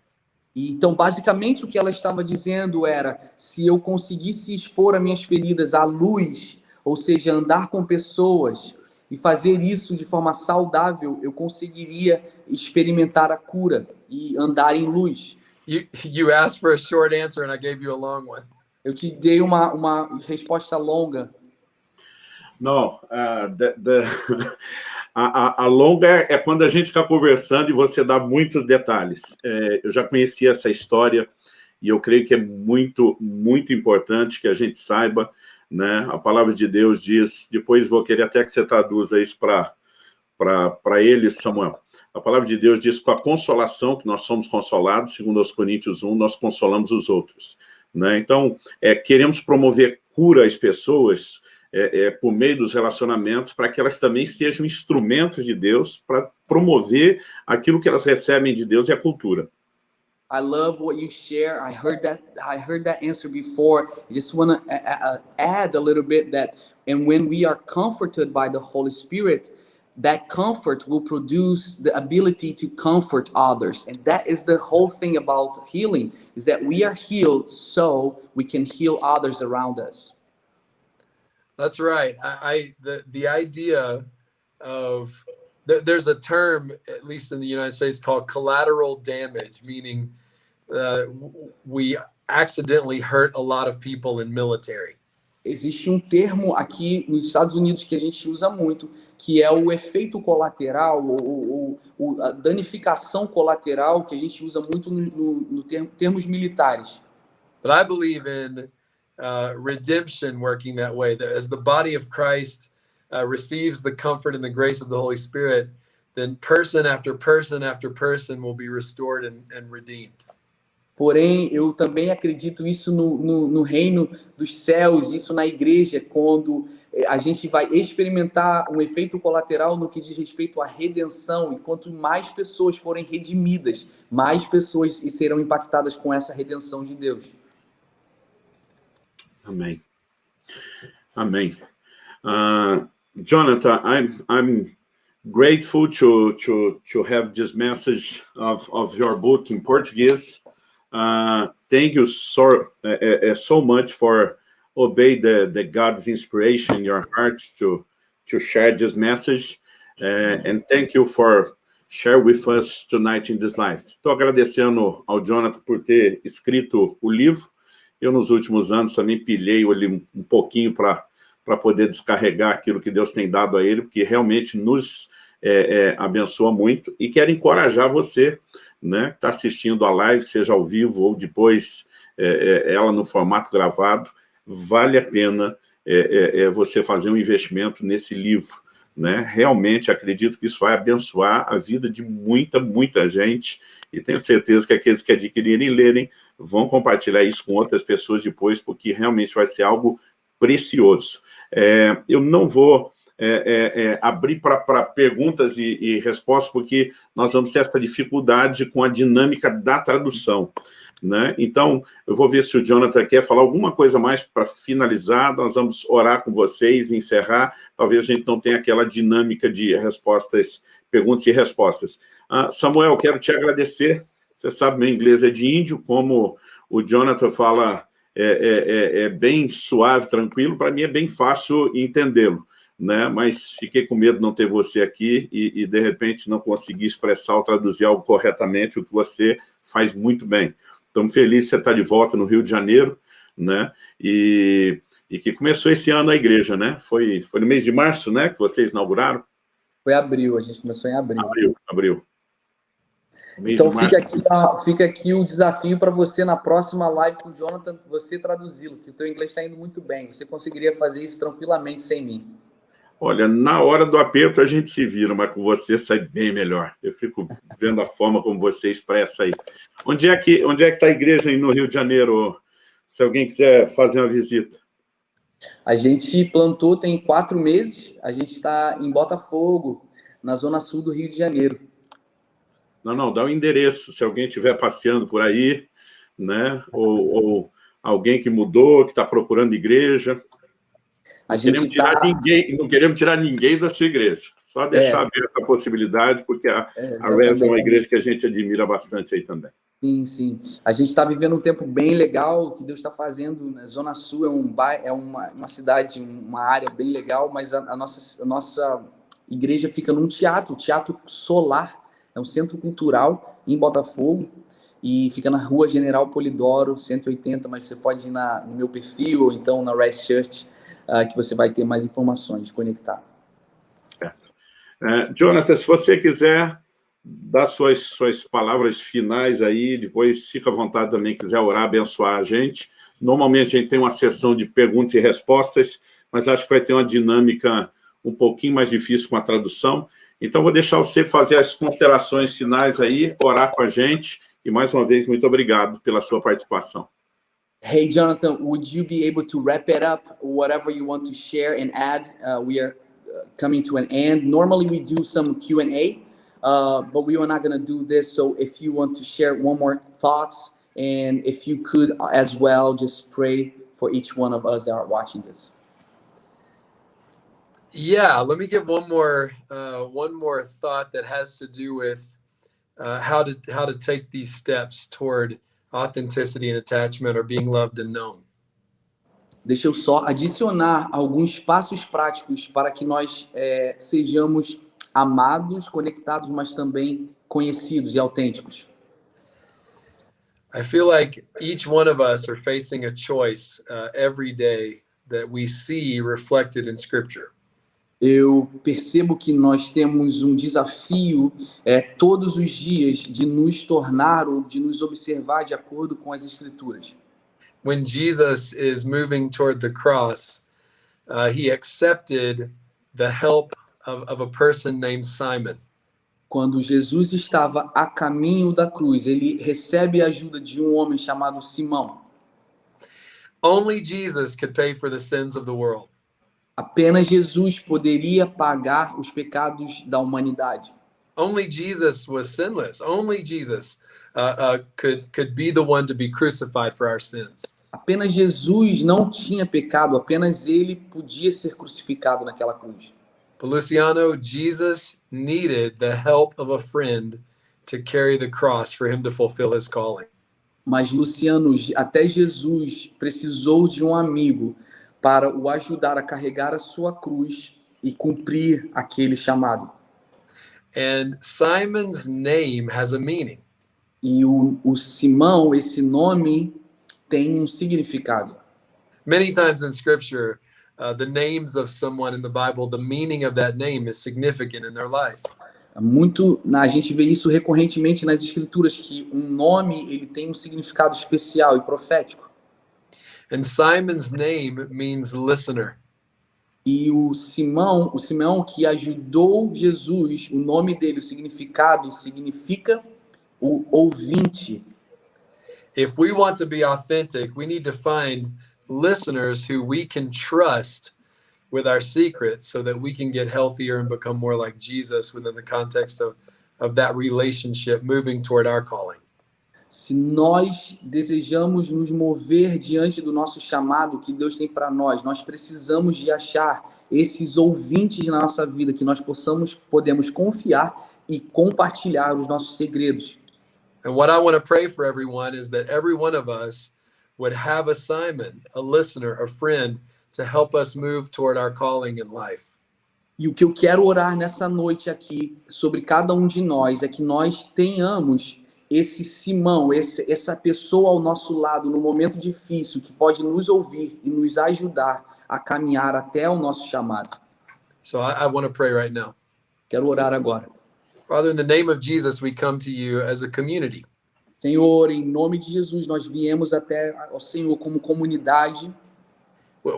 Então, basicamente, o que ela estava dizendo era: se eu conseguisse expor as minhas feridas à luz, ou seja, andar com pessoas e fazer isso de forma saudável, eu conseguiria experimentar a cura e andar em luz. You, you asked for a short answer and I gave you a long one. Eu te dei uma, uma resposta longa. Não, uh, the, the, a, a, a, longa é quando a gente está conversando e você dá muitos detalhes. É, eu já conhecia essa história e eu creio que é muito, muito importante que a gente saiba, né? A palavra de Deus diz, depois vou querer até que você traduza isso para eles, Samuel. A palavra de Deus diz, com a consolação, que nós somos consolados, segundo os Coríntios 1, nós consolamos os outros. Né? Então, é, queremos promover cura às pessoas, é, é, por meio dos relacionamentos, para que elas também sejam instrumentos de Deus para promover aquilo que elas recebem de Deus e a cultura. I love what you share. I heard that I heard that answer before. I just want to add a little bit that and when we are comforted by the Holy Spirit, that comfort will produce the ability to comfort others. And that is the whole thing about healing is that we are healed so we can heal others around us. That's right. I, I the the idea of there's a term, at least in the United States, called collateral damage, meaning uh, we accidentally hurt a lot of people in military. Existe um termo aqui nos Estados Unidos que a gente usa muito, que é o efeito colateral, ou, ou, a danificação colateral, que a gente usa muito no, no, no termo, termos militares. But I believe in uh, redemption working that way. That as the body of Christ uh, receives the comfort and the grace of the Holy Spirit, then person after person after person will be restored and, and redeemed. Porém, eu também acredito isso no, no, no, reino dos céus, isso na igreja, quando eh, a gente vai experimentar um efeito colateral no que diz respeito à redenção. E quanto mais pessoas forem redimidas, mais pessoas serão impactadas com essa redenção de Deus. Amém. Amém. Uh, Jonathan, I'm I'm grateful to to to have this message of of your book in Portuguese. Uh, thank you so uh, uh, so much for obey the the God's inspiration in your heart to to share this message, uh, and thank you for share with us tonight in this life. Estou agradecendo ao Jonathan por ter escrito o livro. Eu nos últimos anos também pilhei ele um pouquinho para poder descarregar aquilo que Deus tem dado a ele, porque realmente nos é, é, abençoa muito, e quero encorajar você, né, que está assistindo a live, seja ao vivo ou depois é, é ela no formato gravado, vale a pena é, é, você fazer um investimento nesse livro, né? Realmente acredito que isso vai abençoar a vida de muita, muita gente, e tenho certeza que aqueles que adquirirem e lerem vão compartilhar isso com outras pessoas depois, porque realmente vai ser algo precioso. É, eu não vou é, é, é abrir para perguntas e, e respostas, porque nós vamos ter essa dificuldade com a dinâmica da tradução. Né? Então, eu vou ver se o Jonathan quer falar alguma coisa mais para finalizar, nós vamos orar com vocês, encerrar, talvez a gente não tenha aquela dinâmica de respostas, perguntas e respostas. Ah, Samuel, quero te agradecer, você sabe, meu inglês é de índio, como o Jonathan fala, é, é, é, é bem suave, tranquilo, para mim é bem fácil entendê-lo. Né? mas fiquei com medo de não ter você aqui e, e, de repente, não conseguir expressar ou traduzir algo corretamente, o que você faz muito bem. Estamos felizes de você estar de volta no Rio de Janeiro, né? E, e que começou esse ano a igreja, né? Foi, foi no mês de março, né? Que vocês inauguraram? Foi abril, a gente começou em abril. Abril, abril. Então fica aqui, fica aqui o desafio para você na próxima live com o Jonathan, você traduzi-lo, que o teu inglês está indo muito bem. Você conseguiria fazer isso tranquilamente sem mim. Olha, na hora do aperto a gente se vira, mas com você sai bem melhor. Eu fico vendo a forma como você expressa aí. Onde é que onde é que está a igreja aí no Rio de Janeiro, se alguém quiser fazer uma visita? A gente plantou tem quatro meses, a gente está em Botafogo, na zona sul do Rio de Janeiro. Não, não, dá o um endereço, se alguém estiver passeando por aí, né? Ou, ou alguém que mudou, que está procurando igreja, a gente queremos tirar tá... ninguém, não queremos tirar ninguém da sua igreja. Só deixar é. aberta a possibilidade, porque a, é, a Res é uma igreja que a gente admira bastante aí também. Sim, sim. A gente está vivendo um tempo bem legal, que Deus está fazendo. Né? Zona Sul é, um, é uma, uma cidade, uma área bem legal, mas a, a, nossa, a nossa igreja fica num teatro, Teatro Solar, é um centro cultural em Botafogo, e fica na rua General Polidoro, 180, mas você pode ir na, no meu perfil, ou então na Rise Church, uh, que você vai ter mais informações de conectar. É, Jonathan, se você quiser dar suas, suas palavras finais aí, depois fica à vontade também, quiser orar, abençoar a gente. Normalmente a gente tem uma sessão de perguntas e respostas, mas acho que vai ter uma dinâmica um pouquinho mais difícil com a tradução. Então, vou deixar você fazer as considerações finais aí, orar com a gente, e mais uma vez, muito obrigado pela sua participação. Hey, Jonathan, would you be able to wrap it up, whatever you want to share and add? Uh, we are uh, coming to an end. Normally, we do some Q&A, uh, but we are not going to do this. So if you want to share one more thoughts, and if you could as well, just pray for each one of us that are watching this. Yeah, let me give one more uh, one more thought that has to do with uh, how to how to take these steps toward authenticity and attachment or being loved and known. Deixa eu só adicionar alguns passos práticos para que nós é, sejamos amados, conectados, mas também conhecidos e autênticos. I feel like each one of us are facing a choice uh, every day that we see reflected in Scripture eu percebo que nós temos um desafio é, todos os dias de nos tornar ou de nos observar de acordo com as escrituras. When Jesus is moving toward the cross, uh, he accepted the help of, of a person named Simon. Quando Jesus estava a caminho da cruz, ele recebe a ajuda de um homem chamado Simão. Only Jesus could pay for the sins of the world. Apenas Jesus poderia pagar os pecados da humanidade. Only Jesus was sinless. Only Jesus uh, uh, could could be the one to be crucified for our sins. Apenas Jesus não tinha pecado. Apenas ele podia ser crucificado naquela cruz. But Luciano, Jesus needed the help of a friend to carry the cross for him to fulfill his calling. Mas Luciano, até Jesus precisou de um amigo para o ajudar a carregar a sua cruz e cumprir aquele chamado. And Simon's name has a meaning. E o, o Simão, esse nome tem um significado. Many times in scripture, uh, the names of someone in the Bible, the meaning of that name is significant in their life. Muito, a gente vê isso recorrentemente nas escrituras que um nome ele tem um significado especial e profético. And Simon's name means listener. E o Simão, o Simão que ajudou Jesus, o nome dele, o significado significa o ouvinte. If we want to be authentic, we need to find listeners who we can trust with our secrets so that we can get healthier and become more like Jesus within the context of, of that relationship moving toward our calling. Se nós desejamos nos mover diante do nosso chamado que Deus tem para nós, nós precisamos de achar esses ouvintes na nossa vida que nós possamos podemos confiar e compartilhar os nossos segredos. And what I want to pray for everyone is that every one of us would have a Simon, a listener, a friend to help us move toward our calling in life. E o que eu quero orar nessa noite aqui sobre cada um de nós é que nós tenhamos esse Simão, esse, essa pessoa ao nosso lado no momento difícil que pode nos ouvir e nos ajudar a caminhar até o nosso chamado. So I, I want to pray right now. Quero orar agora. Father, in the name of Jesus, we come to you as a community. Senhor, em nome de Jesus, nós viemos até ao Senhor como comunidade.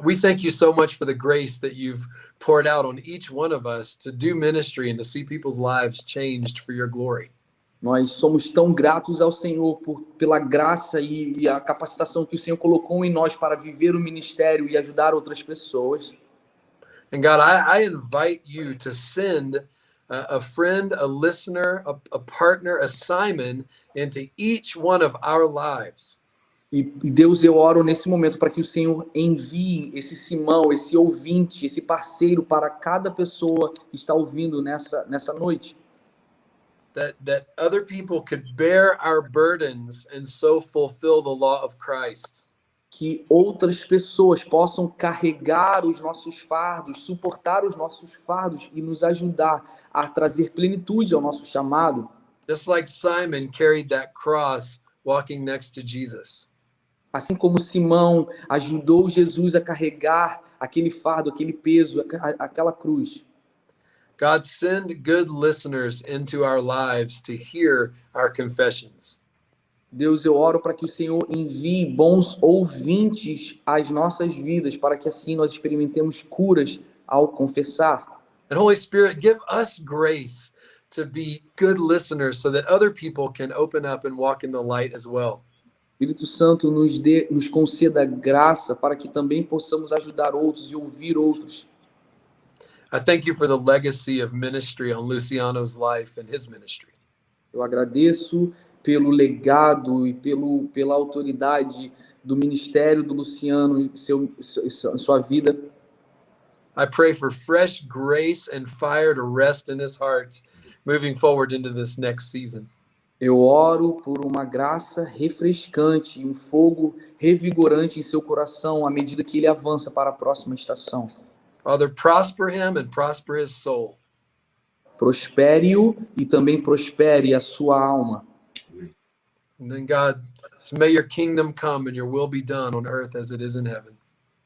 We thank you so much for the grace that you've poured out on each one of us to do ministry and to see people's lives changed for your glory. Nós somos tão gratos ao Senhor por, pela graça e, e a capacitação que o Senhor colocou em nós para viver o ministério e ajudar outras pessoas. And God, I, I invite you to send a friend, a listener, a, a partner, a Simon into each one of our lives. E, e Deus, eu oro nesse momento para que o Senhor envie esse Simão, esse ouvinte, esse parceiro para cada pessoa que está ouvindo nessa, nessa noite. That, that other people could bear our burdens and so fulfill the law of Christ. que outras pessoas possam carregar os nossos fardos, suportar os nossos fardos e nos ajudar a trazer plenitude ao nosso chamado. Just like Simon carried that cross walking next to Jesus. Assim como Simão ajudou Jesus a carregar aquele fardo, aquele peso, aquela cruz. God send good listeners into our lives to hear our confessions. Deus, eu oro para que o Senhor envie bons ouvintes às nossas vidas, para que assim nós experimentemos curas ao confessar. And Holy Spirit, give us grace to be good listeners so that other people can open up and walk in the light as well. Espírito Santo nos dê, nos conceda graça para que também possamos ajudar outros e ouvir outros. I thank you for the legacy of ministry on Luciano's life and his ministry. Eu agradeço pelo legado e pelo, pela autoridade do ministério do Luciano e seu, seu, sua vida. I pray for fresh grace and fire to rest in his heart moving forward into this next season. Eu oro por uma graça refrescante, um fogo revigorante em seu coração à medida que ele avança para a próxima estação. Father, prosper him and prosper his soul. Prospere-o e também prospere a sua alma. And then God, may your kingdom come and your will be done on earth as it is in heaven.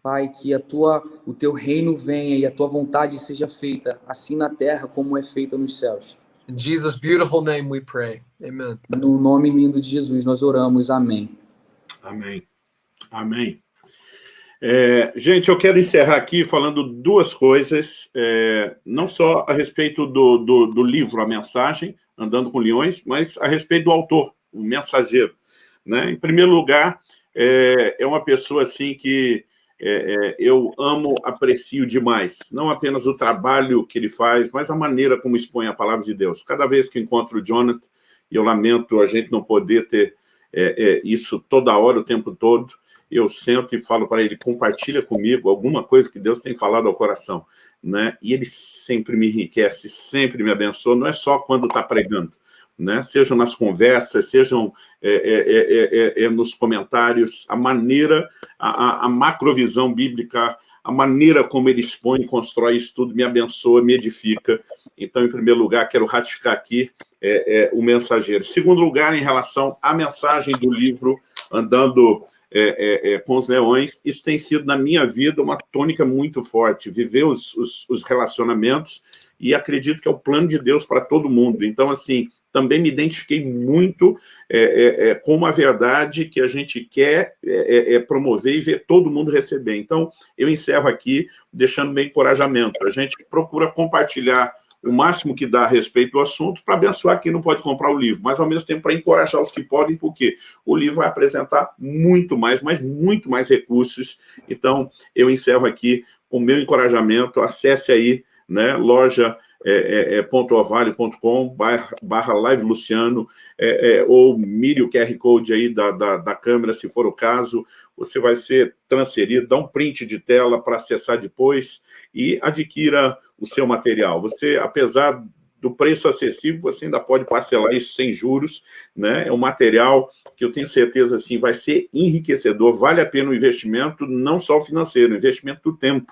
Pai, que a tua, o teu reino venha e a tua vontade seja feita, assim na terra como é feita nos céus. In Jesus' beautiful name we pray. Amen. No nome lindo de Jesus nós oramos. Amém. Amém. Amém. É, gente, eu quero encerrar aqui falando duas coisas, é, não só a respeito do, do, do livro A Mensagem, Andando com Leões, mas a respeito do autor, o mensageiro. Né? Em primeiro lugar, é, é uma pessoa assim que é, é, eu amo, aprecio demais. Não apenas o trabalho que ele faz, mas a maneira como expõe a palavra de Deus. Cada vez que encontro o Jonathan, e eu lamento a gente não poder ter é, isso toda hora, o tempo todo, eu sento e falo para ele, compartilha comigo alguma coisa que Deus tem falado ao coração. Né? E ele sempre me enriquece, sempre me abençoa, não é só quando está pregando, né? sejam nas conversas, sejam é é, é, é, é, nos comentários, a maneira, a, a, macrovisão bíblica, a maneira como ele expõe e constrói isso tudo me abençoa, me edifica. Então, em primeiro lugar, quero ratificar aqui o mensageiro. Segundo lugar, em relação à mensagem do livro Andando é, é, com os leões, isso tem sido, na minha vida, uma tônica muito forte, viver os, os, os relacionamentos, e acredito que é o plano de Deus para todo mundo. Então, assim, também me identifiquei muito é, é, é, com uma verdade que a gente quer é, é, é, promover e ver todo mundo receber. Então, eu encerro aqui deixando meu encorajamento. A gente procura compartilhar o máximo que dá a respeito do assunto para abençoar quem não pode comprar o livro, mas ao mesmo tempo para encorajar os que podem, porque o livro vai apresentar muito mais, mas muito mais recursos. Então, eu encerro aqui com o meu encorajamento. Acesse aí, né, loja é, é, é pontoorvalho.com barra, barra live Luciano, é, é, ou mire o QR Code aí da, da, da, câmera, se for o caso, você vai ser transferido, dá um print de tela para acessar depois e adquira o seu material. Você, apesar do preço acessível, você ainda pode parcelar isso sem juros, né? É um material que eu tenho certeza, assim, vai ser enriquecedor, vale a pena o investimento, não só o financeiro, o investimento do tempo,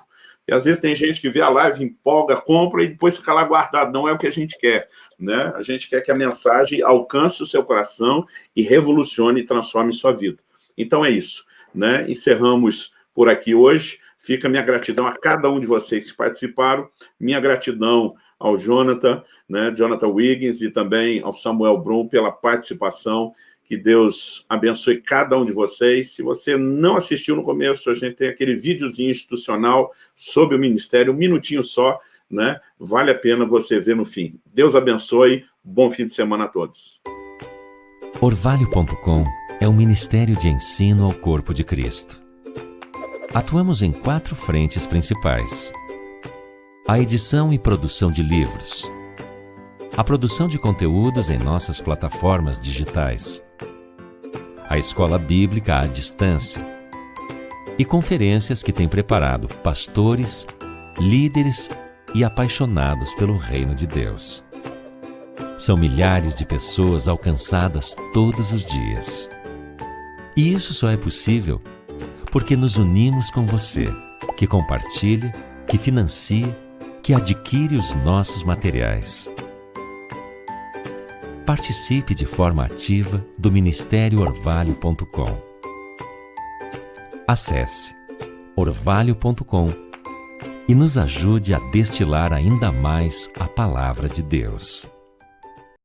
e às vezes tem gente que vê a live, empolga, compra e depois fica lá guardado. Não é o que a gente quer. Né? A gente quer que a mensagem alcance o seu coração e revolucione e transforme sua vida. Então é isso. Né? Encerramos por aqui hoje. Fica minha gratidão a cada um de vocês que participaram. Minha gratidão ao Jonathan, né, Jonathan Wiggins e também ao Samuel Brum pela participação que Deus abençoe cada um de vocês. Se você não assistiu no começo, a gente tem aquele videozinho institucional sobre o Ministério, um minutinho só, né? Vale a pena você ver no fim. Deus abençoe, bom fim de semana a todos. Orvalho.com é um ministério de ensino ao corpo de Cristo. Atuamos em quatro frentes principais. A edição e produção de livros, a produção de conteúdos em nossas plataformas digitais, a escola bíblica à distância e conferências que tem preparado pastores, líderes e apaixonados pelo reino de Deus. São milhares de pessoas alcançadas todos os dias. E isso só é possível porque nos unimos com você, que compartilha, que financia, que adquire os nossos materiais participe de forma ativa do Ministério Orvalho.com. Acesse orvalho.com e nos ajude a destilar ainda mais a palavra de Deus.